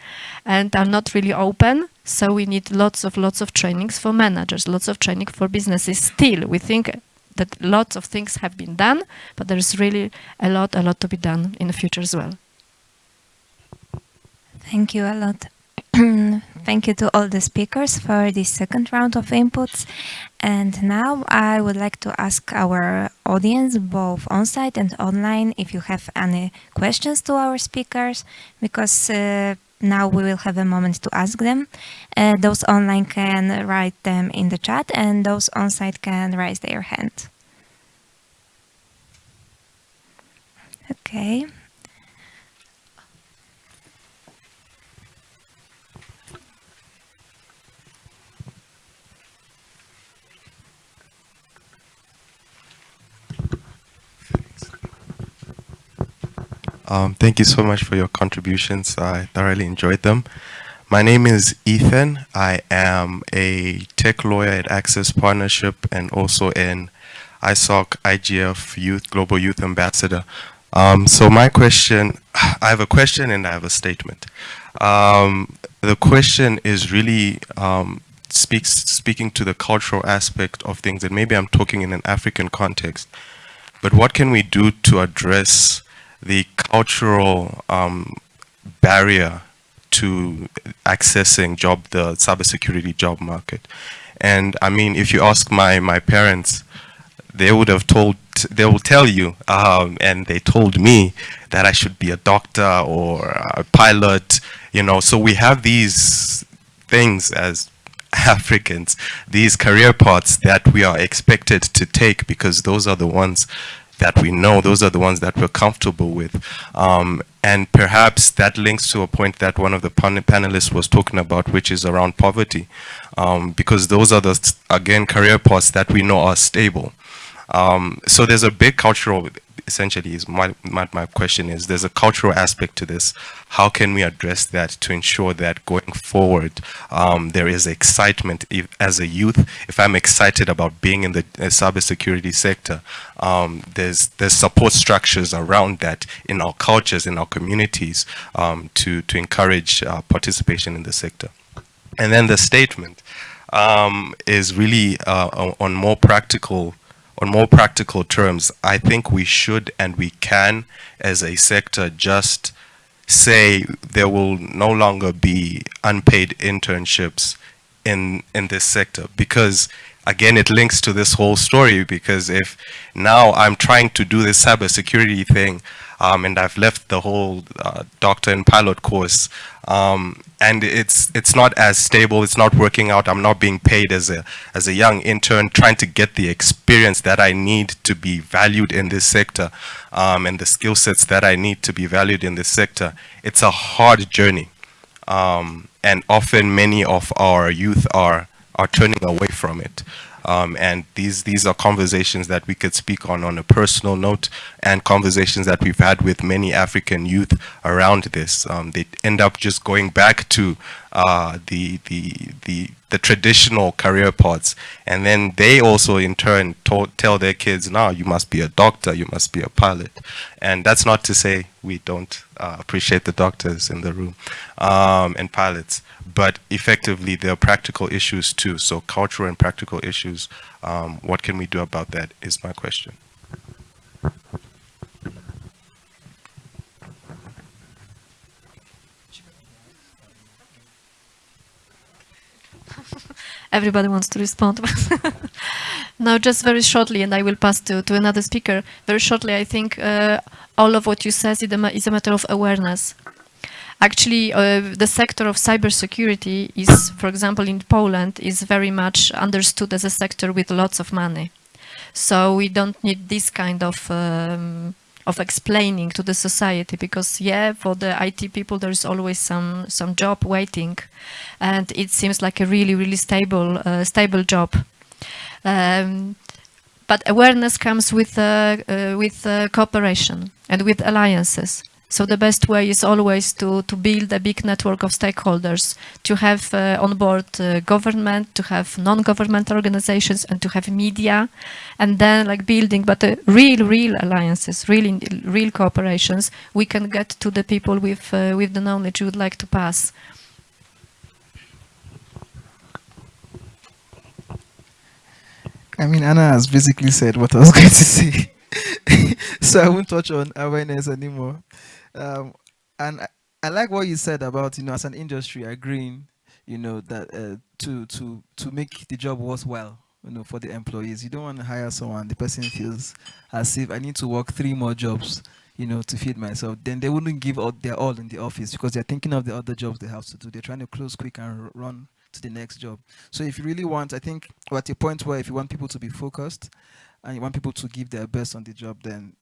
and are not really open. So we need lots of lots of trainings for managers, lots of training for businesses. Still, we think that lots of things have been done, but there is really a lot, a lot to be done in the future as well. Thank you a lot. Thank you to all the speakers for this second round of inputs. And now I would like to ask our audience, both on-site and online, if you have any questions to our speakers, because uh, now we will have a moment to ask them. Uh, those online can write them in the chat and those on site can raise their hand. Okay. Um, thank you so much for your contributions. I thoroughly enjoyed them. My name is Ethan. I am a tech lawyer at Access Partnership and also an ISOC IGF Youth Global Youth Ambassador. Um, so my question, I have a question and I have a statement. Um, the question is really um, speaks speaking to the cultural aspect of things, and maybe I'm talking in an African context. But what can we do to address the cultural um, barrier to accessing job, the cybersecurity job market. And I mean, if you ask my, my parents, they would have told, they will tell you, um, and they told me that I should be a doctor or a pilot, you know, so we have these things as Africans, these career paths that we are expected to take because those are the ones that we know, those are the ones that we're comfortable with. Um, and perhaps that links to a point that one of the pan panelists was talking about, which is around poverty. Um, because those are the, again, career paths that we know are stable. Um, so there's a big cultural essentially is my, my, my, question is there's a cultural aspect to this. How can we address that to ensure that going forward um, there is excitement if, as a youth? If I'm excited about being in the uh, cybersecurity sector, um, there's there's support structures around that in our cultures, in our communities um, to, to encourage uh, participation in the sector. And then the statement um, is really uh, on more practical on more practical terms, I think we should and we can, as a sector, just say there will no longer be unpaid internships in in this sector. Because again it links to this whole story because if now I'm trying to do this cybersecurity thing um, and I've left the whole uh, doctor and pilot course. Um, and it's it's not as stable. It's not working out. I'm not being paid as a as a young intern trying to get the experience that I need to be valued in this sector um, and the skill sets that I need to be valued in this sector. It's a hard journey. Um, and often many of our youth are are turning away from it. Um, and these, these are conversations that we could speak on on a personal note and conversations that we've had with many African youth around this. Um, they end up just going back to uh, the, the, the, the traditional career paths. And then they also in turn tell their kids, now you must be a doctor, you must be a pilot. And that's not to say we don't uh, appreciate the doctors in the room um, and pilots, but effectively there are practical issues too. So cultural and practical issues, um, what can we do about that is my question. Everybody wants to respond. now, just very shortly, and I will pass to, to another speaker. Very shortly, I think uh, all of what you said is a, is a matter of awareness. Actually, uh, the sector of cybersecurity is, for example, in Poland, is very much understood as a sector with lots of money. So we don't need this kind of um, of explaining to the society because yeah for the IT people there's always some some job waiting and it seems like a really really stable uh, stable job. Um, but awareness comes with uh, uh, with uh, cooperation and with alliances so the best way is always to, to build a big network of stakeholders, to have uh, on board uh, government, to have non-government organizations and to have media and then like building, but uh, real, real alliances, real, real cooperations, we can get to the people with, uh, with the knowledge we would like to pass. I mean, Anna has basically said what I was going to say. so I won't touch on awareness anymore. Um, and I, I, like what you said about, you know, as an industry agreeing, you know, that uh, to to to make the job worthwhile, you know, for the employees. You don't want to hire someone, the person feels as if I need to work three more jobs, you know, to feed myself. Then they wouldn't give out their all in the office because they're thinking of the other jobs they have to do. They're trying to close quick and run to the next job. So if you really want, I think, at a point where if you want people to be focused and you want people to give their best on the job, then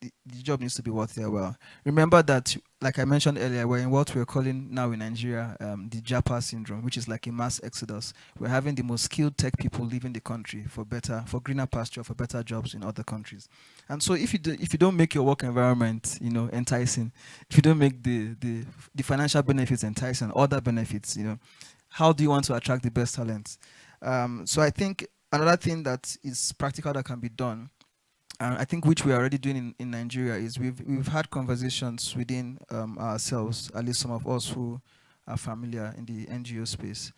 the, the, job needs to be worth their while. Remember that, like I mentioned earlier, we're in what we're calling now in Nigeria um, the JAPA syndrome, which is like a mass exodus. We're having the most skilled tech people leaving the country for better, for greener pasture, for better jobs in other countries. And so, if you do, if you don't make your work environment, you know, enticing, if you don't make the the, the financial benefits enticing, other benefits, you know, how do you want to attract the best talents? Um, so I think another thing that is practical that can be done I think which we're already doing in, in Nigeria is we've we've had conversations within um, ourselves, at least some of us who are familiar in the NGO space.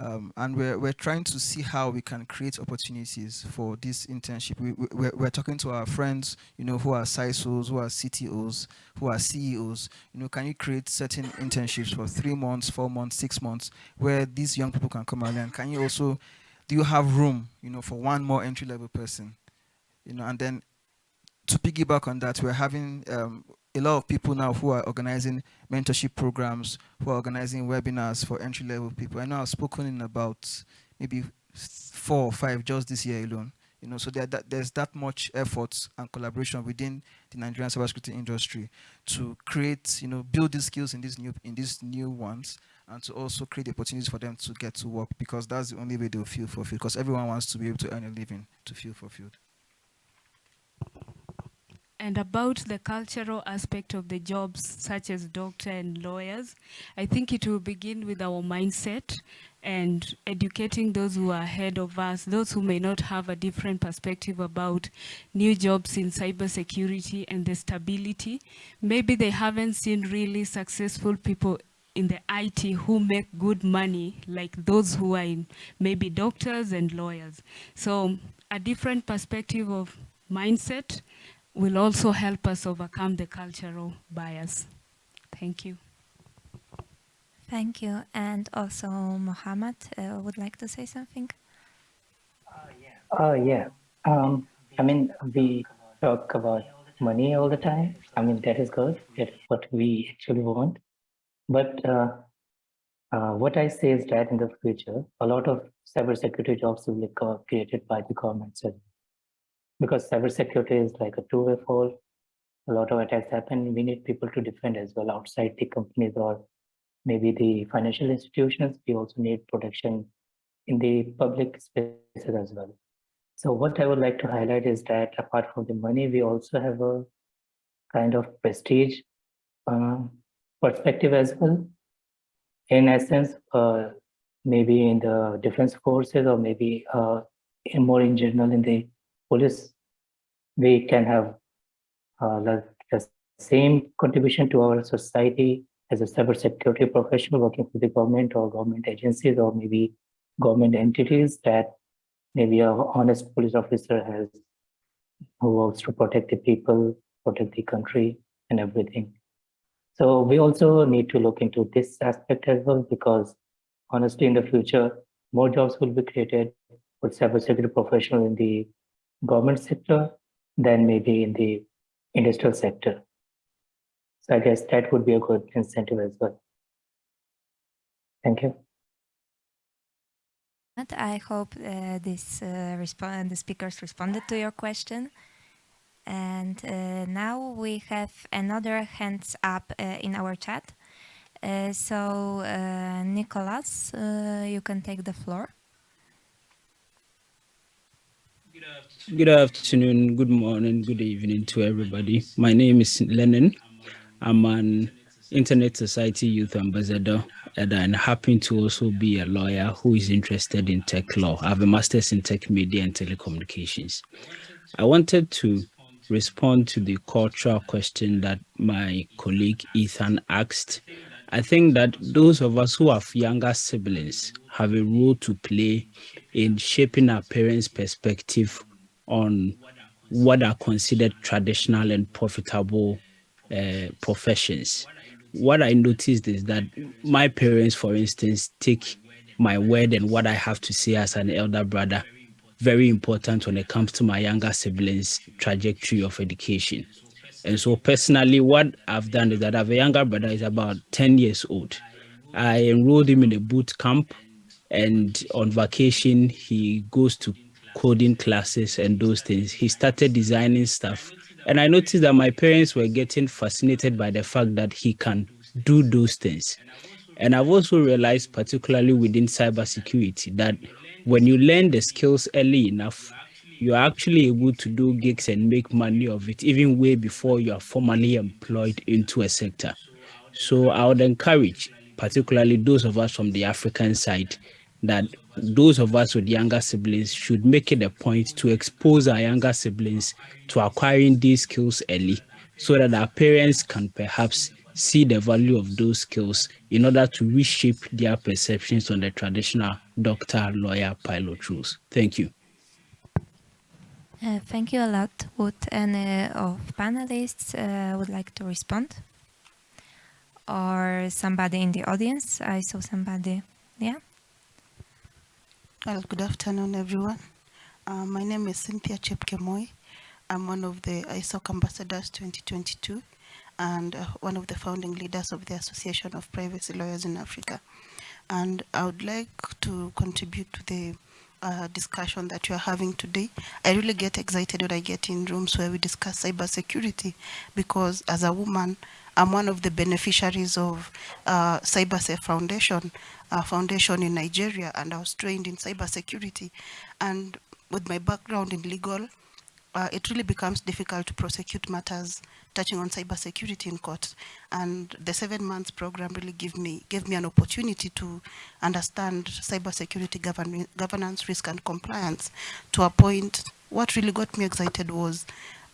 Um, and we're, we're trying to see how we can create opportunities for this internship. We, we, we're, we're talking to our friends, you know, who are CISOs, who are CTOs, who are CEOs. You know, can you create certain internships for three months, four months, six months, where these young people can come and learn? Can you also, do you have room, you know, for one more entry-level person? You know, and then to piggyback on that, we're having um, a lot of people now who are organizing mentorship programs, who are organizing webinars for entry-level people. I know I've spoken in about maybe four or five just this year alone. You know, so there, that, there's that much effort and collaboration within the Nigerian cybersecurity industry to create, you know, build these skills in these new in these new ones, and to also create opportunities for them to get to work because that's the only way they'll feel fulfilled. Because everyone wants to be able to earn a living to feel fulfilled. And about the cultural aspect of the jobs, such as doctor and lawyers, I think it will begin with our mindset and educating those who are ahead of us, those who may not have a different perspective about new jobs in cybersecurity and the stability. Maybe they haven't seen really successful people in the IT who make good money, like those who are in maybe doctors and lawyers. So a different perspective of mindset will also help us overcome the cultural bias. Thank you. Thank you. And also, Mohammed uh, would like to say something. Uh, yeah. Uh, yeah. Um, I mean, we talk about money all the time. I mean, that is good. That's what we actually want. But uh, uh, what I say is that in the future, a lot of cybersecurity jobs will be created by the government because cybersecurity is like a two-way fall. A lot of attacks happen. We need people to defend as well outside the companies or maybe the financial institutions. We also need protection in the public spaces as well. So what I would like to highlight is that apart from the money, we also have a kind of prestige uh, perspective as well. in essence, uh, maybe in the defense forces or maybe uh, in more in general in the police, we can have uh, the, same contribution to our society as a cybersecurity professional working for the government or government agencies or maybe government entities that maybe a honest police officer has who works to protect the people, protect the country and everything. So we also need to look into this aspect as well, because honestly, in the future, more jobs will be created with cybersecurity professional in the government sector than maybe in the industrial sector. So I guess that would be a good incentive as well. Thank you. I hope uh, this uh, the speakers responded to your question. And uh, now we have another hands up uh, in our chat. Uh, so uh, Nicholas, you can take the floor. Good afternoon, good morning, good evening to everybody. My name is Lennon. I'm an Internet Society Youth Ambassador and I happen to also be a lawyer who is interested in tech law. I have a master's in tech media and telecommunications. I wanted to respond to the cultural question that my colleague Ethan asked. I think that those of us who have younger siblings have a role to play in shaping our parents' perspective on what are considered traditional and profitable uh, professions. What I noticed is that my parents, for instance, take my word and what I have to say as an elder brother very important when it comes to my younger siblings' trajectory of education. And so personally, what I've done is that I have a younger brother, is about 10 years old. I enrolled him in a boot camp and on vacation, he goes to coding classes and those things. He started designing stuff. And I noticed that my parents were getting fascinated by the fact that he can do those things. And I've also realized, particularly within cybersecurity, that when you learn the skills early enough, you're actually able to do gigs and make money of it, even way before you are formally employed into a sector. So I would encourage, particularly those of us from the African side, that those of us with younger siblings should make it a point to expose our younger siblings to acquiring these skills early so that our parents can perhaps see the value of those skills in order to reshape their perceptions on the traditional doctor, lawyer, pilot rules. Thank you. Uh, thank you a lot. Would any of panelists uh, would like to respond? Or somebody in the audience? I saw somebody. Yeah. Well, good afternoon, everyone. Uh, my name is Cynthia Chepkemoi. I'm one of the ISOC ambassadors 2022 and uh, one of the founding leaders of the Association of Privacy Lawyers in Africa. And I would like to contribute to the uh, discussion that you're having today. I really get excited when I get in rooms where we discuss cybersecurity because as a woman, I'm one of the beneficiaries of uh, CyberSafe Foundation, a foundation in Nigeria, and I was trained in cybersecurity. And with my background in legal, uh, it really becomes difficult to prosecute matters touching on cybersecurity in court. And the seven months program really gave me, gave me an opportunity to understand cybersecurity govern governance, risk and compliance to a point. What really got me excited was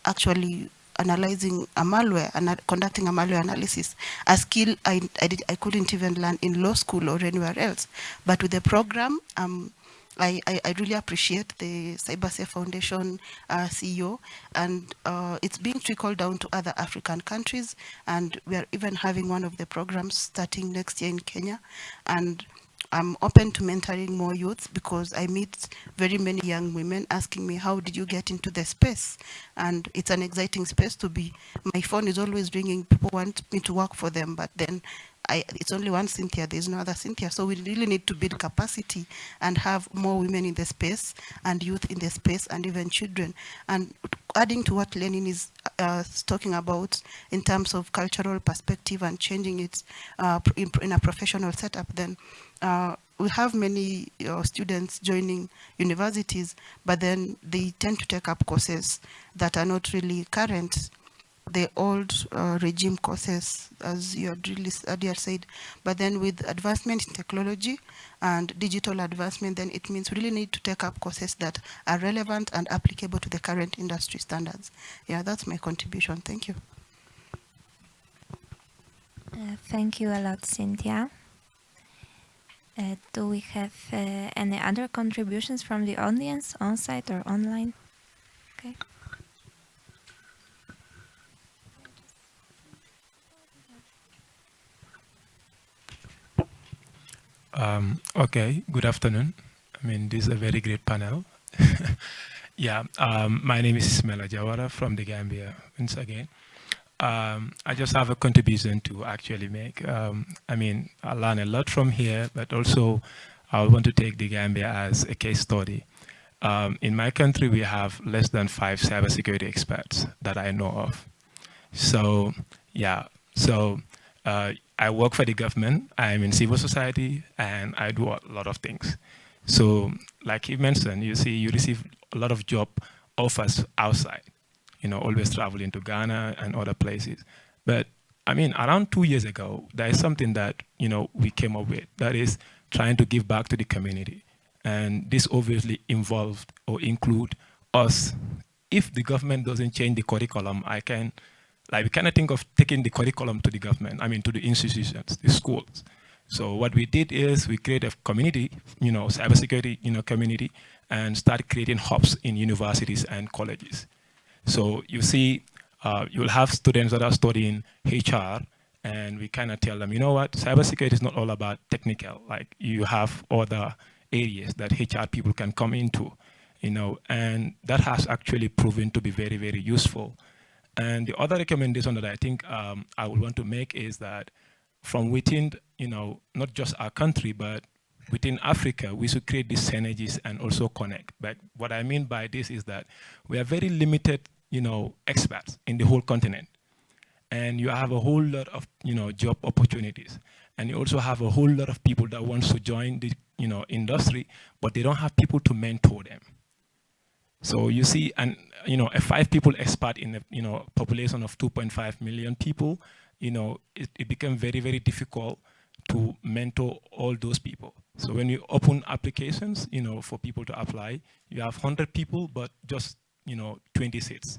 actually analyzing a malware and conducting a malware analysis, a skill I, I, did, I couldn't even learn in law school or anywhere else. But with the program, um, I, I, I, really appreciate the CyberSafe Foundation uh, CEO and uh, it's being trickled down to other African countries. And we are even having one of the programs starting next year in Kenya. And I'm open to mentoring more youths because I meet very many young women asking me, how did you get into the space? And it's an exciting space to be. My phone is always ringing. People want me to work for them, but then I, it's only one Cynthia, there's no other Cynthia. So we really need to build capacity and have more women in the space and youth in the space and even children. And adding to what Lenin is uh, talking about in terms of cultural perspective and changing it uh, in, in, a professional setup, then uh, we have many uh, students joining universities, but then they tend to take up courses that are not really current the old uh, regime courses, as you had really earlier said, but then with advancement in technology and digital advancement, then it means we really need to take up courses that are relevant and applicable to the current industry standards. Yeah, that's my contribution. Thank you. Uh, thank you a lot, Cynthia. Uh, do we have uh, any other contributions from the audience, on-site or online? Okay. Um, okay, good afternoon. I mean, this is a very great panel. yeah, um, my name is Ismaila Jawara from the Gambia once again. Um, I just have a contribution to actually make. Um, I mean, I learn a lot from here, but also I want to take the Gambia as a case study. Um, in my country, we have less than five cybersecurity experts that I know of. So, yeah, so uh, I work for the government, I'm in civil society, and I do a lot of things. So, like you mentioned, you see, you receive a lot of job offers outside you know, always traveling to Ghana and other places. But I mean, around two years ago, there is something that, you know, we came up with, that is trying to give back to the community. And this obviously involved or include us. If the government doesn't change the curriculum, I can, like we cannot think of taking the curriculum to the government, I mean to the institutions, the schools. So what we did is we created a community, you know, cybersecurity, you know, community, and started creating hubs in universities and colleges. So you see, uh, you'll have students that are studying HR, and we kind of tell them, you know what, cybersecurity is not all about technical. Like you have other areas that HR people can come into, you know, and that has actually proven to be very, very useful. And the other recommendation that I think um, I would want to make is that from within, you know, not just our country, but within Africa, we should create these synergies and also connect. But what I mean by this is that we are very limited you know, experts in the whole continent. And you have a whole lot of, you know, job opportunities. And you also have a whole lot of people that wants to join the, you know, industry, but they don't have people to mentor them. So you see, and you know, a five people expert in a you know population of 2.5 million people, you know, it, it became very very difficult to mentor all those people. So when you open applications, you know, for people to apply, you have 100 people, but just you know, 20 seats.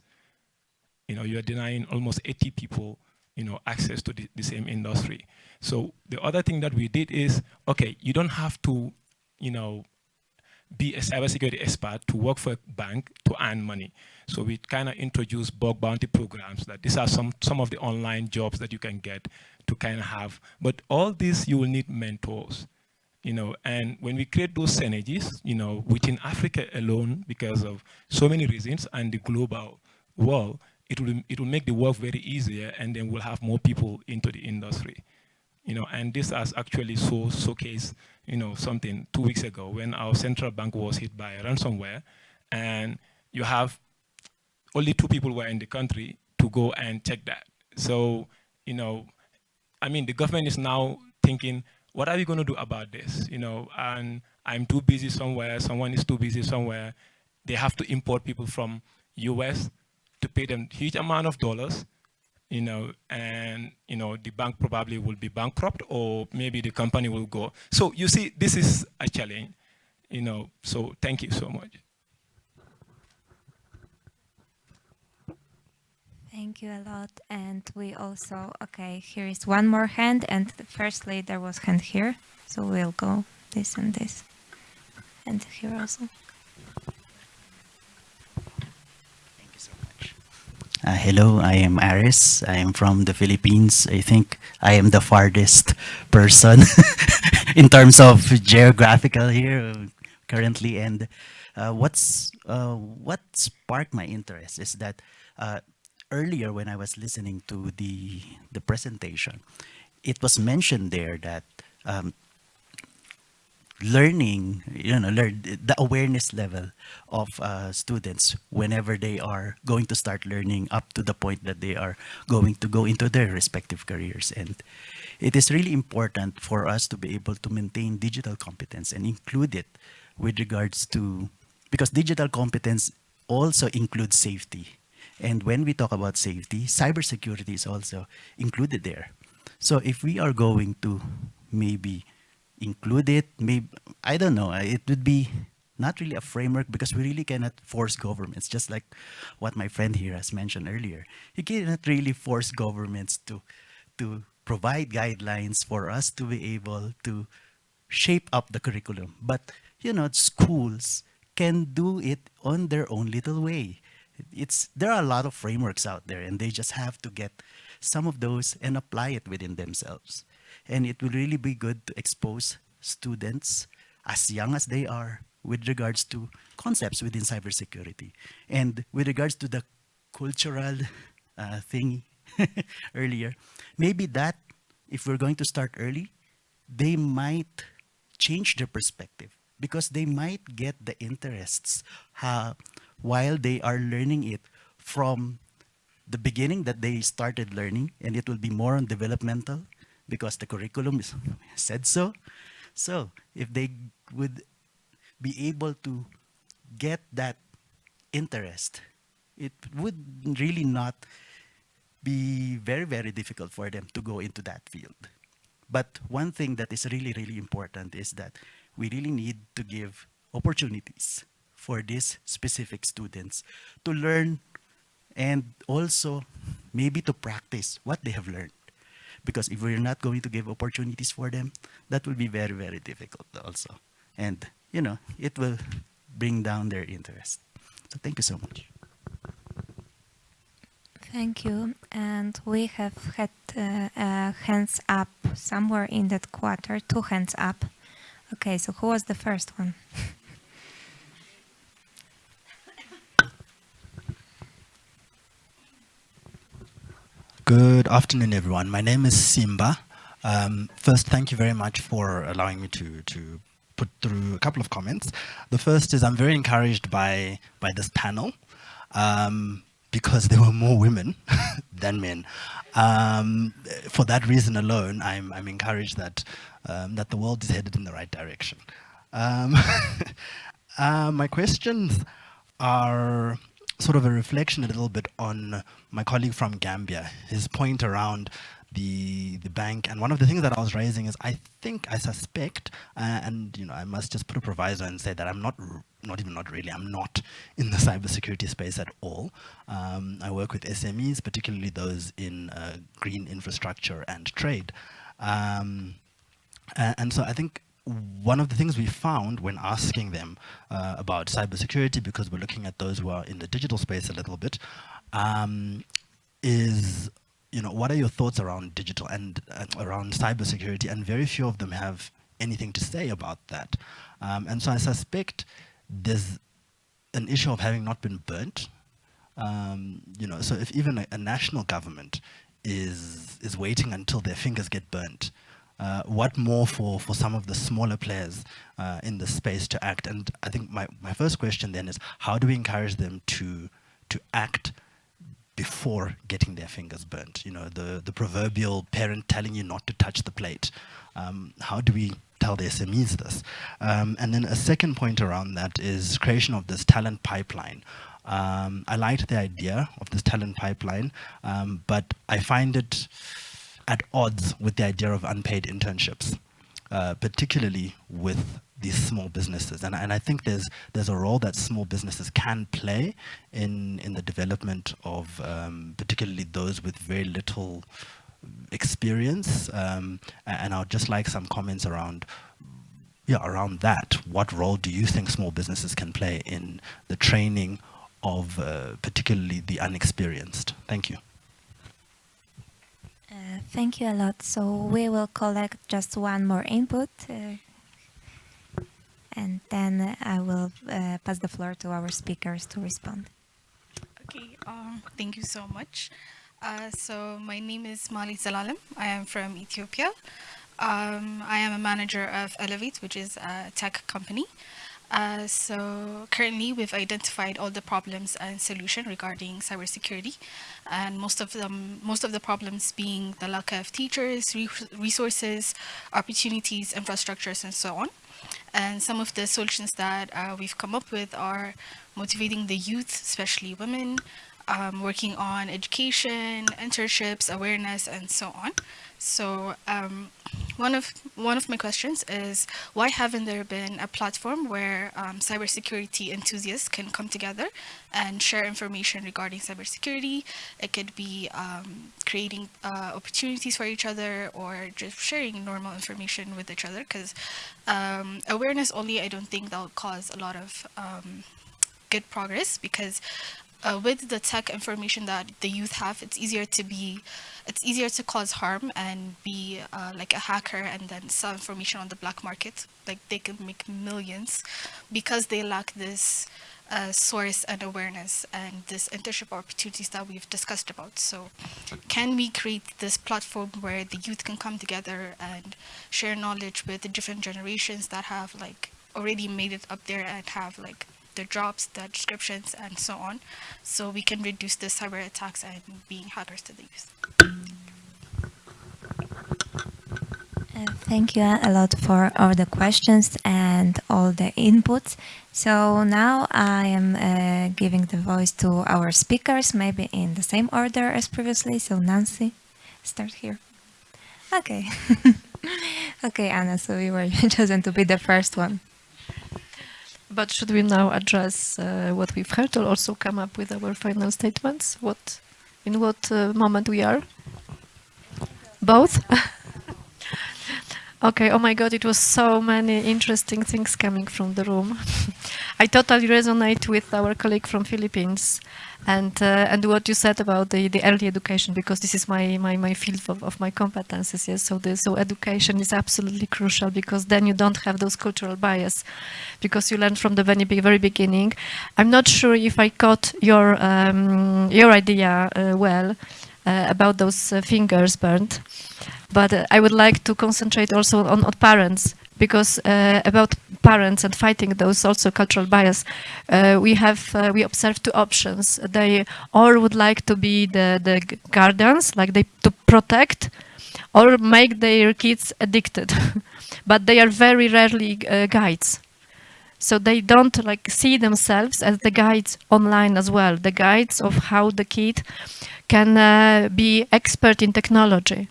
You know, you're denying almost 80 people, you know, access to the, the same industry. So the other thing that we did is, okay, you don't have to, you know, be a cybersecurity expert to work for a bank to earn money. So we kind of introduced bug bounty programs that these are some, some of the online jobs that you can get to kind of have. But all this, you will need mentors you know, and when we create those synergies, you know, within Africa alone, because of so many reasons and the global world, it will, it will make the work very easier and then we'll have more people into the industry. You know, and this has actually so showcased, you know, something two weeks ago when our central bank was hit by ransomware and you have only two people were in the country to go and check that. So, you know, I mean, the government is now thinking, what are we going to do about this? You know, and I'm too busy somewhere, someone is too busy somewhere. They have to import people from US to pay them huge amount of dollars, you know, and, you know, the bank probably will be bankrupt or maybe the company will go. So you see, this is a challenge, you know, so thank you so much. Thank you a lot. And we also, okay, here is one more hand. And firstly, there was hand here. So we'll go this and this. And here also. Thank you so much. Uh, hello, I am Aris. I am from the Philippines. I think I am the farthest person in terms of geographical here uh, currently. And uh, what's uh, what sparked my interest is that uh, earlier when I was listening to the, the presentation, it was mentioned there that um, learning, you know, learn, the awareness level of uh, students whenever they are going to start learning up to the point that they are going to go into their respective careers. And it is really important for us to be able to maintain digital competence and include it with regards to, because digital competence also includes safety And when we talk about safety, cybersecurity is also included there. So if we are going to maybe include it, maybe, I don't know, it would be not really a framework because we really cannot force governments, just like what my friend here has mentioned earlier. You cannot really force governments to, to provide guidelines for us to be able to shape up the curriculum. But, you know, schools can do it on their own little way. It's, there are a lot of frameworks out there and they just have to get some of those and apply it within themselves. And it will really be good to expose students as young as they are with regards to concepts within cybersecurity. And with regards to the cultural uh, thing earlier, maybe that, if we're going to start early, they might change their perspective because they might get the interests uh, while they are learning it from the beginning that they started learning and it will be more on developmental because the curriculum is, said so. So if they would be able to get that interest, it would really not be very, very difficult for them to go into that field. But one thing that is really, really important is that we really need to give opportunities for these specific students to learn and also maybe to practice what they have learned. Because if we're not going to give opportunities for them, that will be very, very difficult also. And, you know, it will bring down their interest. So thank you so much. Thank you. And we have had uh, uh, hands up somewhere in that quarter, two hands up. Okay, so who was the first one? Good afternoon, everyone. My name is Simba. Um, first, thank you very much for allowing me to, to put through a couple of comments. The first is I'm very encouraged by, by this panel um, because there were more women than men. Um, for that reason alone, I'm, I'm encouraged that, um, that the world is headed in the right direction. Um, uh, my questions are sort of a reflection a little bit on my colleague from Gambia, his point around the the bank. And one of the things that I was raising is I think I suspect uh, and you know I must just put a proviso and say that I'm not not even not really I'm not in the cybersecurity space at all. Um, I work with SMEs particularly those in uh, green infrastructure and trade. Um, and, and so I think one of the things we found when asking them uh, about cybersecurity, because we're looking at those who are in the digital space a little bit, um, is, you know, what are your thoughts around digital and uh, around cybersecurity? And very few of them have anything to say about that. Um, and so I suspect there's an issue of having not been burnt. Um, you know, so if even a, a national government is is waiting until their fingers get burnt uh, what more for, for some of the smaller players uh, in the space to act? And I think my, my first question then is, how do we encourage them to, to act before getting their fingers burnt? You know, the, the proverbial parent telling you not to touch the plate. Um, how do we tell the SMEs this? Um, and then a second point around that is creation of this talent pipeline. Um, I liked the idea of this talent pipeline, um, but I find it at odds with the idea of unpaid internships, uh, particularly with these small businesses. And, and I think there's, there's a role that small businesses can play in, in the development of um, particularly those with very little experience. Um, and I would just like some comments around yeah, around that. What role do you think small businesses can play in the training of uh, particularly the unexperienced? Thank you. Thank you a lot. So we will collect just one more input uh, and then I will uh, pass the floor to our speakers to respond. Okay, um, thank you so much. Uh, so my name is Mali Zalalem. I am from Ethiopia. Um, I am a manager of Elevate, which is a tech company. Uh, so currently we've identified all the problems and solution regarding cybersecurity and most of them most of the problems being the lack of teachers resources opportunities infrastructures and so on and some of the solutions that uh, we've come up with are motivating the youth especially women um, working on education, internships, awareness, and so on. So um, one of one of my questions is why haven't there been a platform where um, cybersecurity enthusiasts can come together and share information regarding cybersecurity? It could be um, creating uh, opportunities for each other or just sharing normal information with each other because um, awareness only I don't think that'll cause a lot of um, good progress because uh, with the tech information that the youth have, it's easier to be, it's easier to cause harm and be uh, like a hacker and then sell information on the black market. Like they can make millions because they lack this uh, source and awareness and this internship opportunities that we've discussed about. So can we create this platform where the youth can come together and share knowledge with the different generations that have like already made it up there and have like the jobs, the descriptions, and so on, so we can reduce the cyber attacks and being hackers to the youth. Thank you a lot for all the questions and all the inputs. So now I am uh, giving the voice to our speakers, maybe in the same order as previously. So Nancy, start here. Okay. okay, Anna, so you were chosen to be the first one. But should we now address uh, what we've heard or also come up with our final statements? What, in what uh, moment we are? Both? okay, oh my god, it was so many interesting things coming from the room. I totally resonate with our colleague from Philippines and uh, and what you said about the, the early education because this is my my, my field of, of my competences yes. So the, so education is absolutely crucial because then you don't have those cultural bias because you learn from the very, very beginning. I'm not sure if I caught your um, your idea uh, well uh, about those uh, fingers burned but uh, I would like to concentrate also on, on parents because uh, about parents and fighting those also cultural bias, uh, we have uh, we observe two options. They all would like to be the the guardians, like they to protect, or make their kids addicted, but they are very rarely uh, guides. So they don't like see themselves as the guides online as well, the guides of how the kid can uh, be expert in technology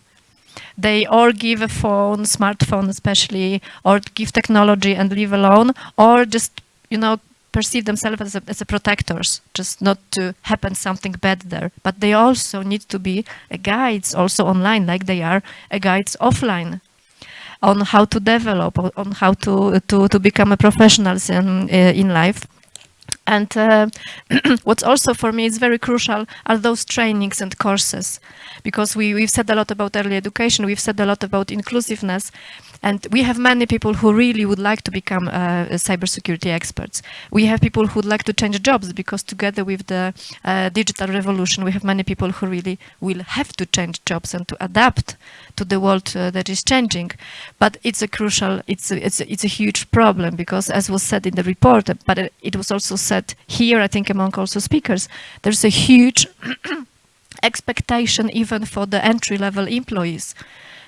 they or give a phone, smartphone especially, or give technology and leave alone, or just, you know, perceive themselves as a, as a protectors, just not to happen something bad there. But they also need to be a guides also online, like they are guides offline on how to develop, on how to, to, to become a professional in, uh, in life. And uh, what's also for me is very crucial are those trainings and courses, because we, we've said a lot about early education, we've said a lot about inclusiveness, and we have many people who really would like to become uh, cybersecurity experts. We have people who would like to change jobs because together with the uh, digital revolution, we have many people who really will have to change jobs and to adapt to the world uh, that is changing. But it's a crucial, it's a, it's, a, it's a huge problem because as was said in the report, but it, was also said here, I think among also speakers, there's a huge expectation even for the entry-level employees.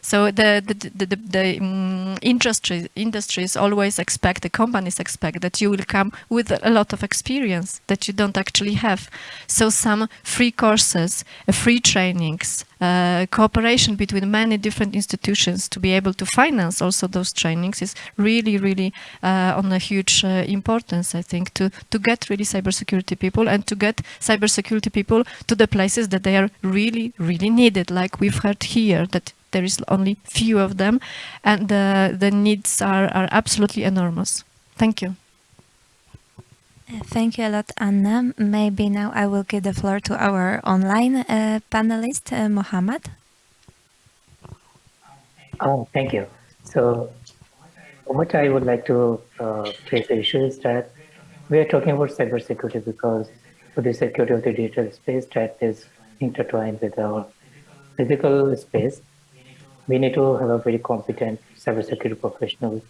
So the the the, the, the um, industries always expect the companies expect that you will come with a lot of experience that you don't actually have. So some free courses, uh, free trainings, uh, cooperation between many different institutions to be able to finance also those trainings is really, really uh, on a huge uh, importance, I think, to, to get really cybersecurity people and to get cybersecurity people to the places that they are really, really needed, like we've heard here, that there is only few of them and the, the needs are, are absolutely enormous. Thank you. Uh, thank you a lot, Anna. Maybe now I will give the floor to our online uh, panelist, uh, Mohammed. Oh, thank you. So what I would like to uh, place the issue is that we are talking about cybersecurity because for the security of the digital space that is intertwined with our physical space we need to have a very competent cybersecurity professional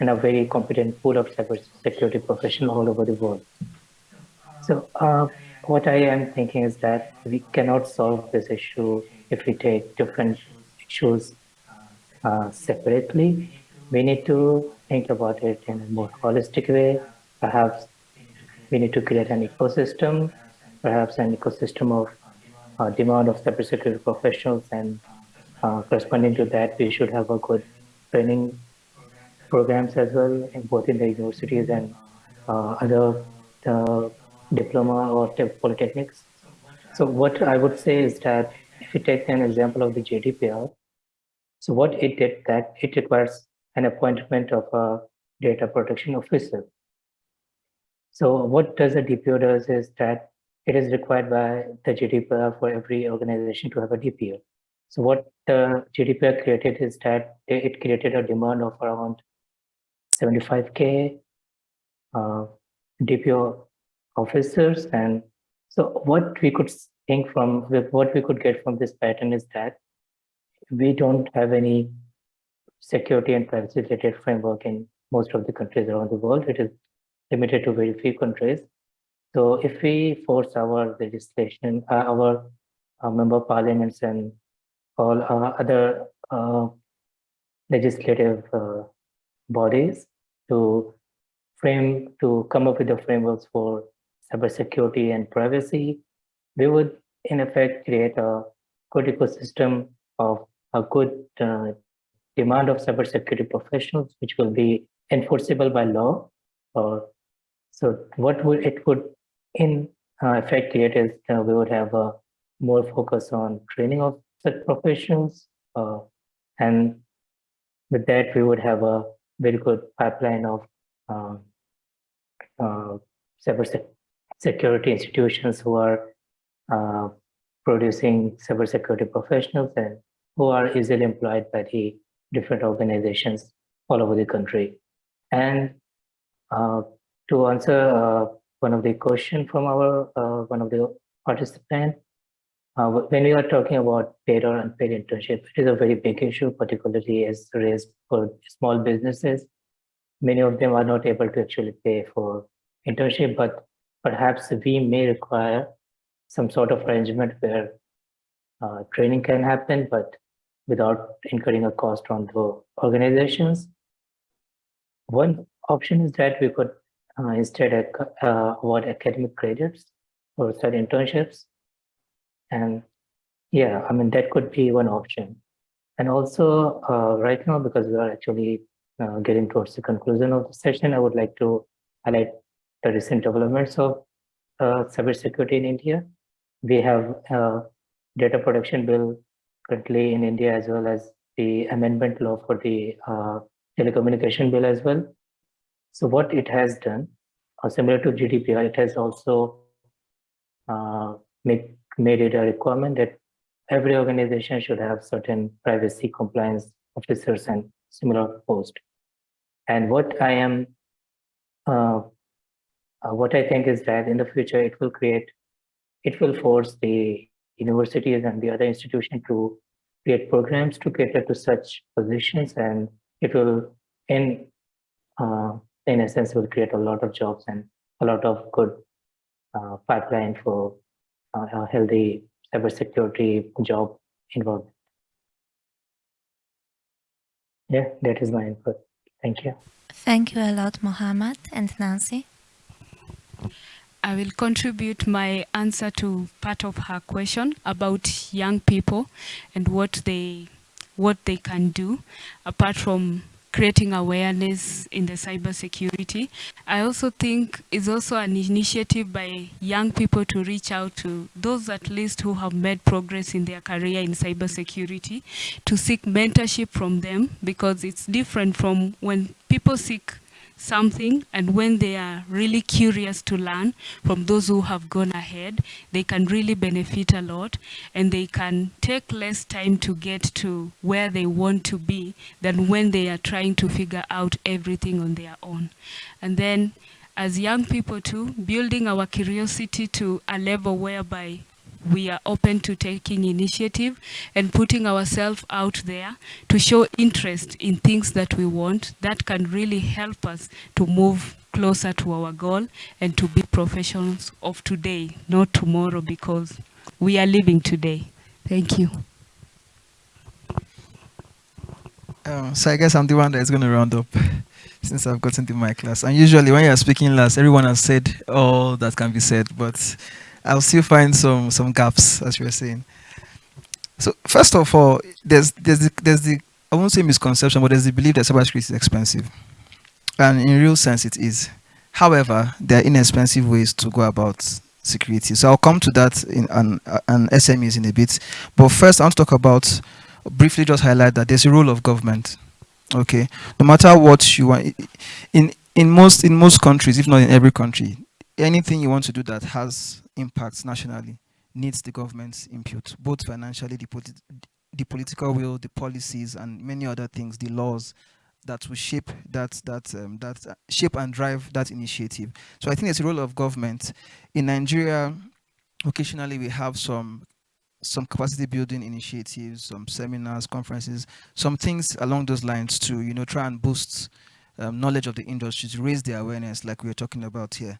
and a very competent pool of cybersecurity professionals all over the world. So uh, what I am thinking is that we cannot solve this issue if we take different issues uh, separately. We need to think about it in a more holistic way. Perhaps we need to create an ecosystem perhaps an ecosystem of uh, demand of cybersecurity professionals and uh, corresponding to that, we should have a good training programs as well, in both in the universities and uh, other uh, diploma or polytechnics. So what I would say is that if you take an example of the GDPR, so what it did that it requires an appointment of a data protection officer. So what does a DPO does is that it is required by the GDPR for every organization to have a DPO. So what the GDPR created is that it created a demand of around 75K uh, DPO officers. And so what we could think from, what we could get from this pattern is that we don't have any security and privacy related framework in most of the countries around the world. It is limited to very few countries. So if we force our legislation, uh, our uh, member parliaments and all uh, other uh, legislative uh, bodies to frame, to come up with the frameworks for cybersecurity and privacy, we would in effect create a good ecosystem of a good uh, demand of cybersecurity professionals, which will be enforceable by law. Uh, so what would it would in uh, effect create is we would have a more focus on training of such professionals. Uh, and with that, we would have a very good pipeline of um, uh, security institutions who are uh, producing cybersecurity professionals and who are easily employed by the different organizations all over the country. And uh, to answer uh, one of the question from our uh, one of the participants, uh, when we are talking about paid or unpaid internship, it is a very big issue, particularly as raised for small businesses. Many of them are not able to actually pay for internship, but perhaps we may require some sort of arrangement where uh, training can happen, but without incurring a cost on the organizations. One option is that we could uh, instead uh, award academic credits for such internships and yeah, I mean, that could be one option. And also uh, right now, because we are actually uh, getting towards the conclusion of the session, I would like to highlight the recent developments of uh, cybersecurity in India. We have a data protection bill currently in India, as well as the amendment law for the uh, telecommunication bill as well. So what it has done, uh, similar to GDPR, it has also uh, make made it a requirement that every organization should have certain privacy compliance officers and similar posts. And what I am, uh, uh, what I think is that in the future it will create, it will force the universities and the other institutions to create programs to cater to such positions, and it will, in uh, in essence, will create a lot of jobs and a lot of good uh, pipeline for a healthy cybersecurity job environment. Yeah, that is my input. Thank you. Thank you a lot, Mohammed and Nancy. I will contribute my answer to part of her question about young people and what they what they can do apart from creating awareness in the cybersecurity. I also think it's also an initiative by young people to reach out to those at least who have made progress in their career in cybersecurity to seek mentorship from them because it's different from when people seek something and when they are really curious to learn from those who have gone ahead, they can really benefit a lot and they can take less time to get to where they want to be than when they are trying to figure out everything on their own. And then as young people too, building our curiosity to a level whereby we are open to taking initiative and putting ourselves out there to show interest in things that we want that can really help us to move closer to our goal and to be professionals of today, not tomorrow, because we are living today. Thank you. Um, so I guess I'm the one that is going to round up since I've gotten to my class. And usually when you're speaking last, everyone has said all that can be said, but I'll still find some some gaps, as you were saying. So first of all, there's there's the, there's the I won't say misconception, but there's the belief that cybersecurity is expensive, and in real sense, it is. However, there are inexpensive ways to go about security. So I'll come to that in an, an SMEs in a bit. But first, I want to talk about briefly just highlight that there's a role of government. Okay, no matter what you want, in in most in most countries, if not in every country, anything you want to do that has impacts nationally needs the government's input, both financially, the, politi the political will, the policies, and many other things, the laws that will shape that that um, that uh, shape and drive that initiative. So I think it's a role of government. In Nigeria, occasionally we have some some capacity building initiatives, some seminars, conferences, some things along those lines to you know try and boost um, knowledge of the industry to raise the awareness, like we are talking about here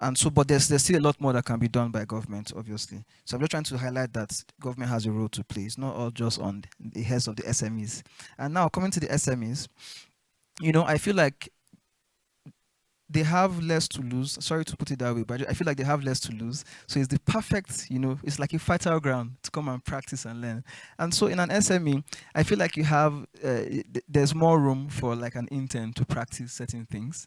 and so, but there's, there's still a lot more that can be done by government, obviously. So I'm just trying to highlight that government has a role to play. It's not all just on the heads of the SMEs. And now coming to the SMEs, you know, I feel like they have less to lose. Sorry to put it that way, but I feel like they have less to lose. So it's the perfect, you know, it's like a fertile ground to come and practice and learn. And so in an SME, I feel like you have, uh, there's more room for like an intern to practice certain things.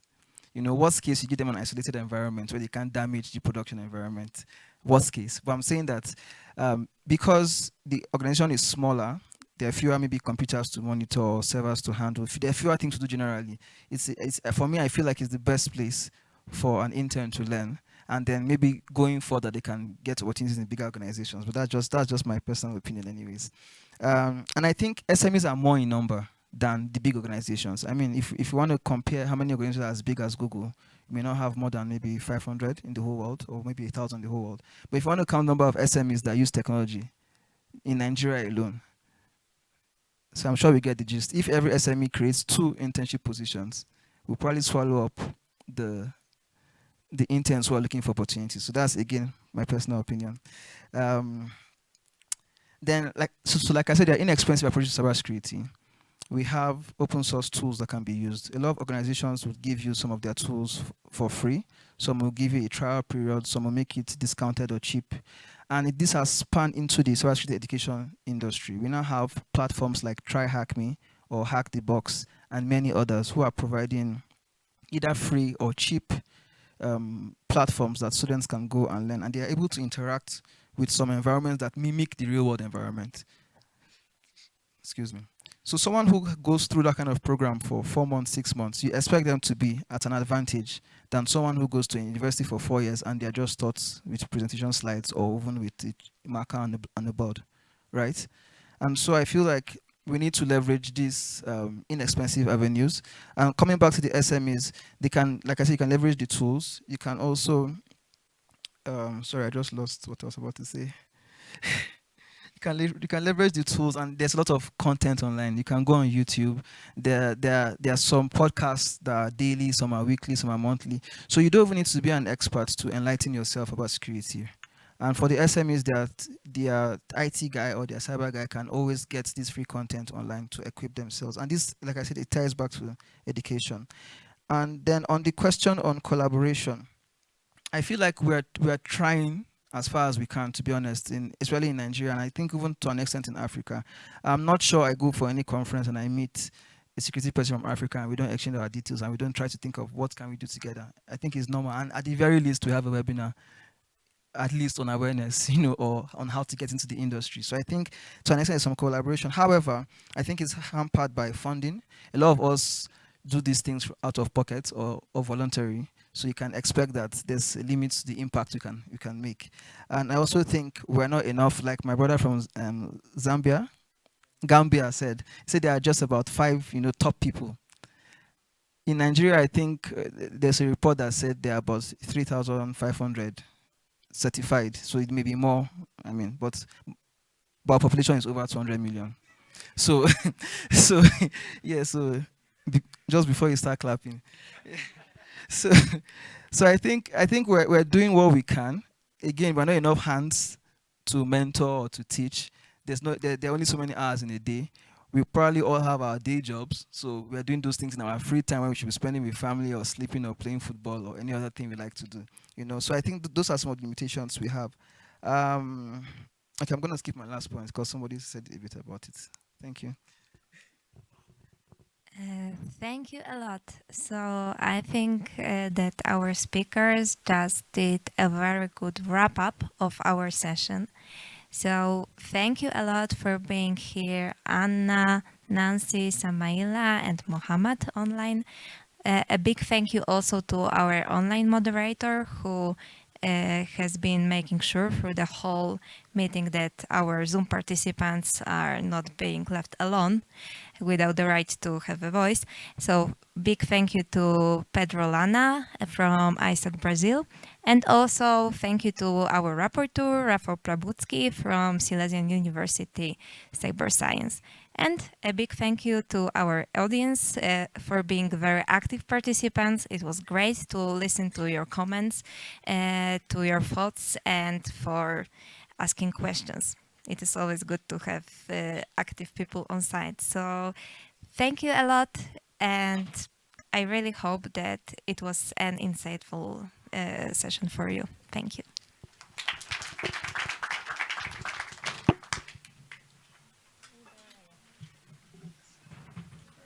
You know, worst case, you give them an isolated environment where they can't damage the production environment. Worst case. But I'm saying that um, because the organization is smaller, there are fewer maybe computers to monitor or servers to handle. There are fewer things to do generally. It's, it's for me, I feel like it's the best place for an intern to learn. And then maybe going further, they can get opportunities in bigger organizations. But that's just that's just my personal opinion, anyways. Um, and I think SMEs are more in number than the big organizations. I mean, if, if you want to compare how many organizations are as big as Google, you may not have more than maybe 500 in the whole world or maybe 1,000 in the whole world. But if you want to count the number of SMEs that use technology in Nigeria alone, so I'm sure we get the gist. If every SME creates two internship positions, we'll probably swallow up the the interns who are looking for opportunities. So that's again my personal opinion. Um, then, like so, so, like I said, they're inexpensive approaches to cybersecurity we have open source tools that can be used. A lot of organizations would give you some of their tools for free. Some will give you a trial period. Some will make it discounted or cheap. And this has spanned into the cybersecurity education industry. We now have platforms like TryHackMe or Hack the Box and many others who are providing either free or cheap um, platforms that students can go and learn. And they are able to interact with some environments that mimic the real world environment. Excuse me. So someone who goes through that kind of program for four months, six months, you expect them to be at an advantage than someone who goes to university for four years and they're just taught with presentation slides or even with the marker on the, on the board, right? And so I feel like we need to leverage these um, inexpensive avenues. And coming back to the SMEs, they can, like I said, you can leverage the tools. You can also, um, sorry, I just lost what I was about to say. can you can leverage the tools, and there's a lot of content online. You can go on YouTube. There there there are some podcasts that are daily, some are weekly, some are monthly. So you don't even need to be an expert to enlighten yourself about security. And for the SMEs, that their IT guy or their cyber guy can always get this free content online to equip themselves. And this, like I said, it ties back to education. And then on the question on collaboration, I feel like we're we're trying as far as we can, to be honest, in, especially in Nigeria, and I think even to an extent in Africa. I'm not sure I go for any conference and I meet a security person from Africa and we don't exchange our details and we don't try to think of what can we do together. I think it's normal. And at the very least, we have a webinar, at least on awareness, you know, or on how to get into the industry. So I think to an extent, some collaboration. However, I think it's hampered by funding. A lot of us do these things out of pocket or, or voluntary. So you can expect that there's limits to the impact you can you can make. And I also think we're not enough, like my brother from um, Zambia, Gambia said, he said there are just about five, you know, top people. In Nigeria, I think uh, there's a report that said there are about 3,500 certified. So it may be more, I mean, but, but our population is over 200 million. So, so yeah, so be, just before you start clapping. so, so I think I think we're we're doing what we can. Again, we're not enough hands to mentor or to teach. There's no there, there are only so many hours in a day. we probably all have our day jobs, so we're doing those things in our free time when we should be spending with family or sleeping or playing football or any other thing we like to do. You know, so I think th those are some of the limitations we have. Um, okay, I'm gonna skip my last point because somebody said a bit about it. Thank you. Uh, thank you a lot. So I think uh, that our speakers just did a very good wrap up of our session. So thank you a lot for being here, Anna, Nancy, Samaila, and Mohammed online. Uh, a big thank you also to our online moderator who uh, has been making sure through the whole meeting that our Zoom participants are not being left alone without the right to have a voice. So big thank you to Pedro Lana from ISOC Brazil. And also thank you to our rapporteur, Rafał Plabucki from Silesian University Cyber Science. And a big thank you to our audience uh, for being very active participants. It was great to listen to your comments, uh, to your thoughts, and for asking questions. It is always good to have uh, active people on site. So thank you a lot. And I really hope that it was an insightful uh, session for you. Thank you.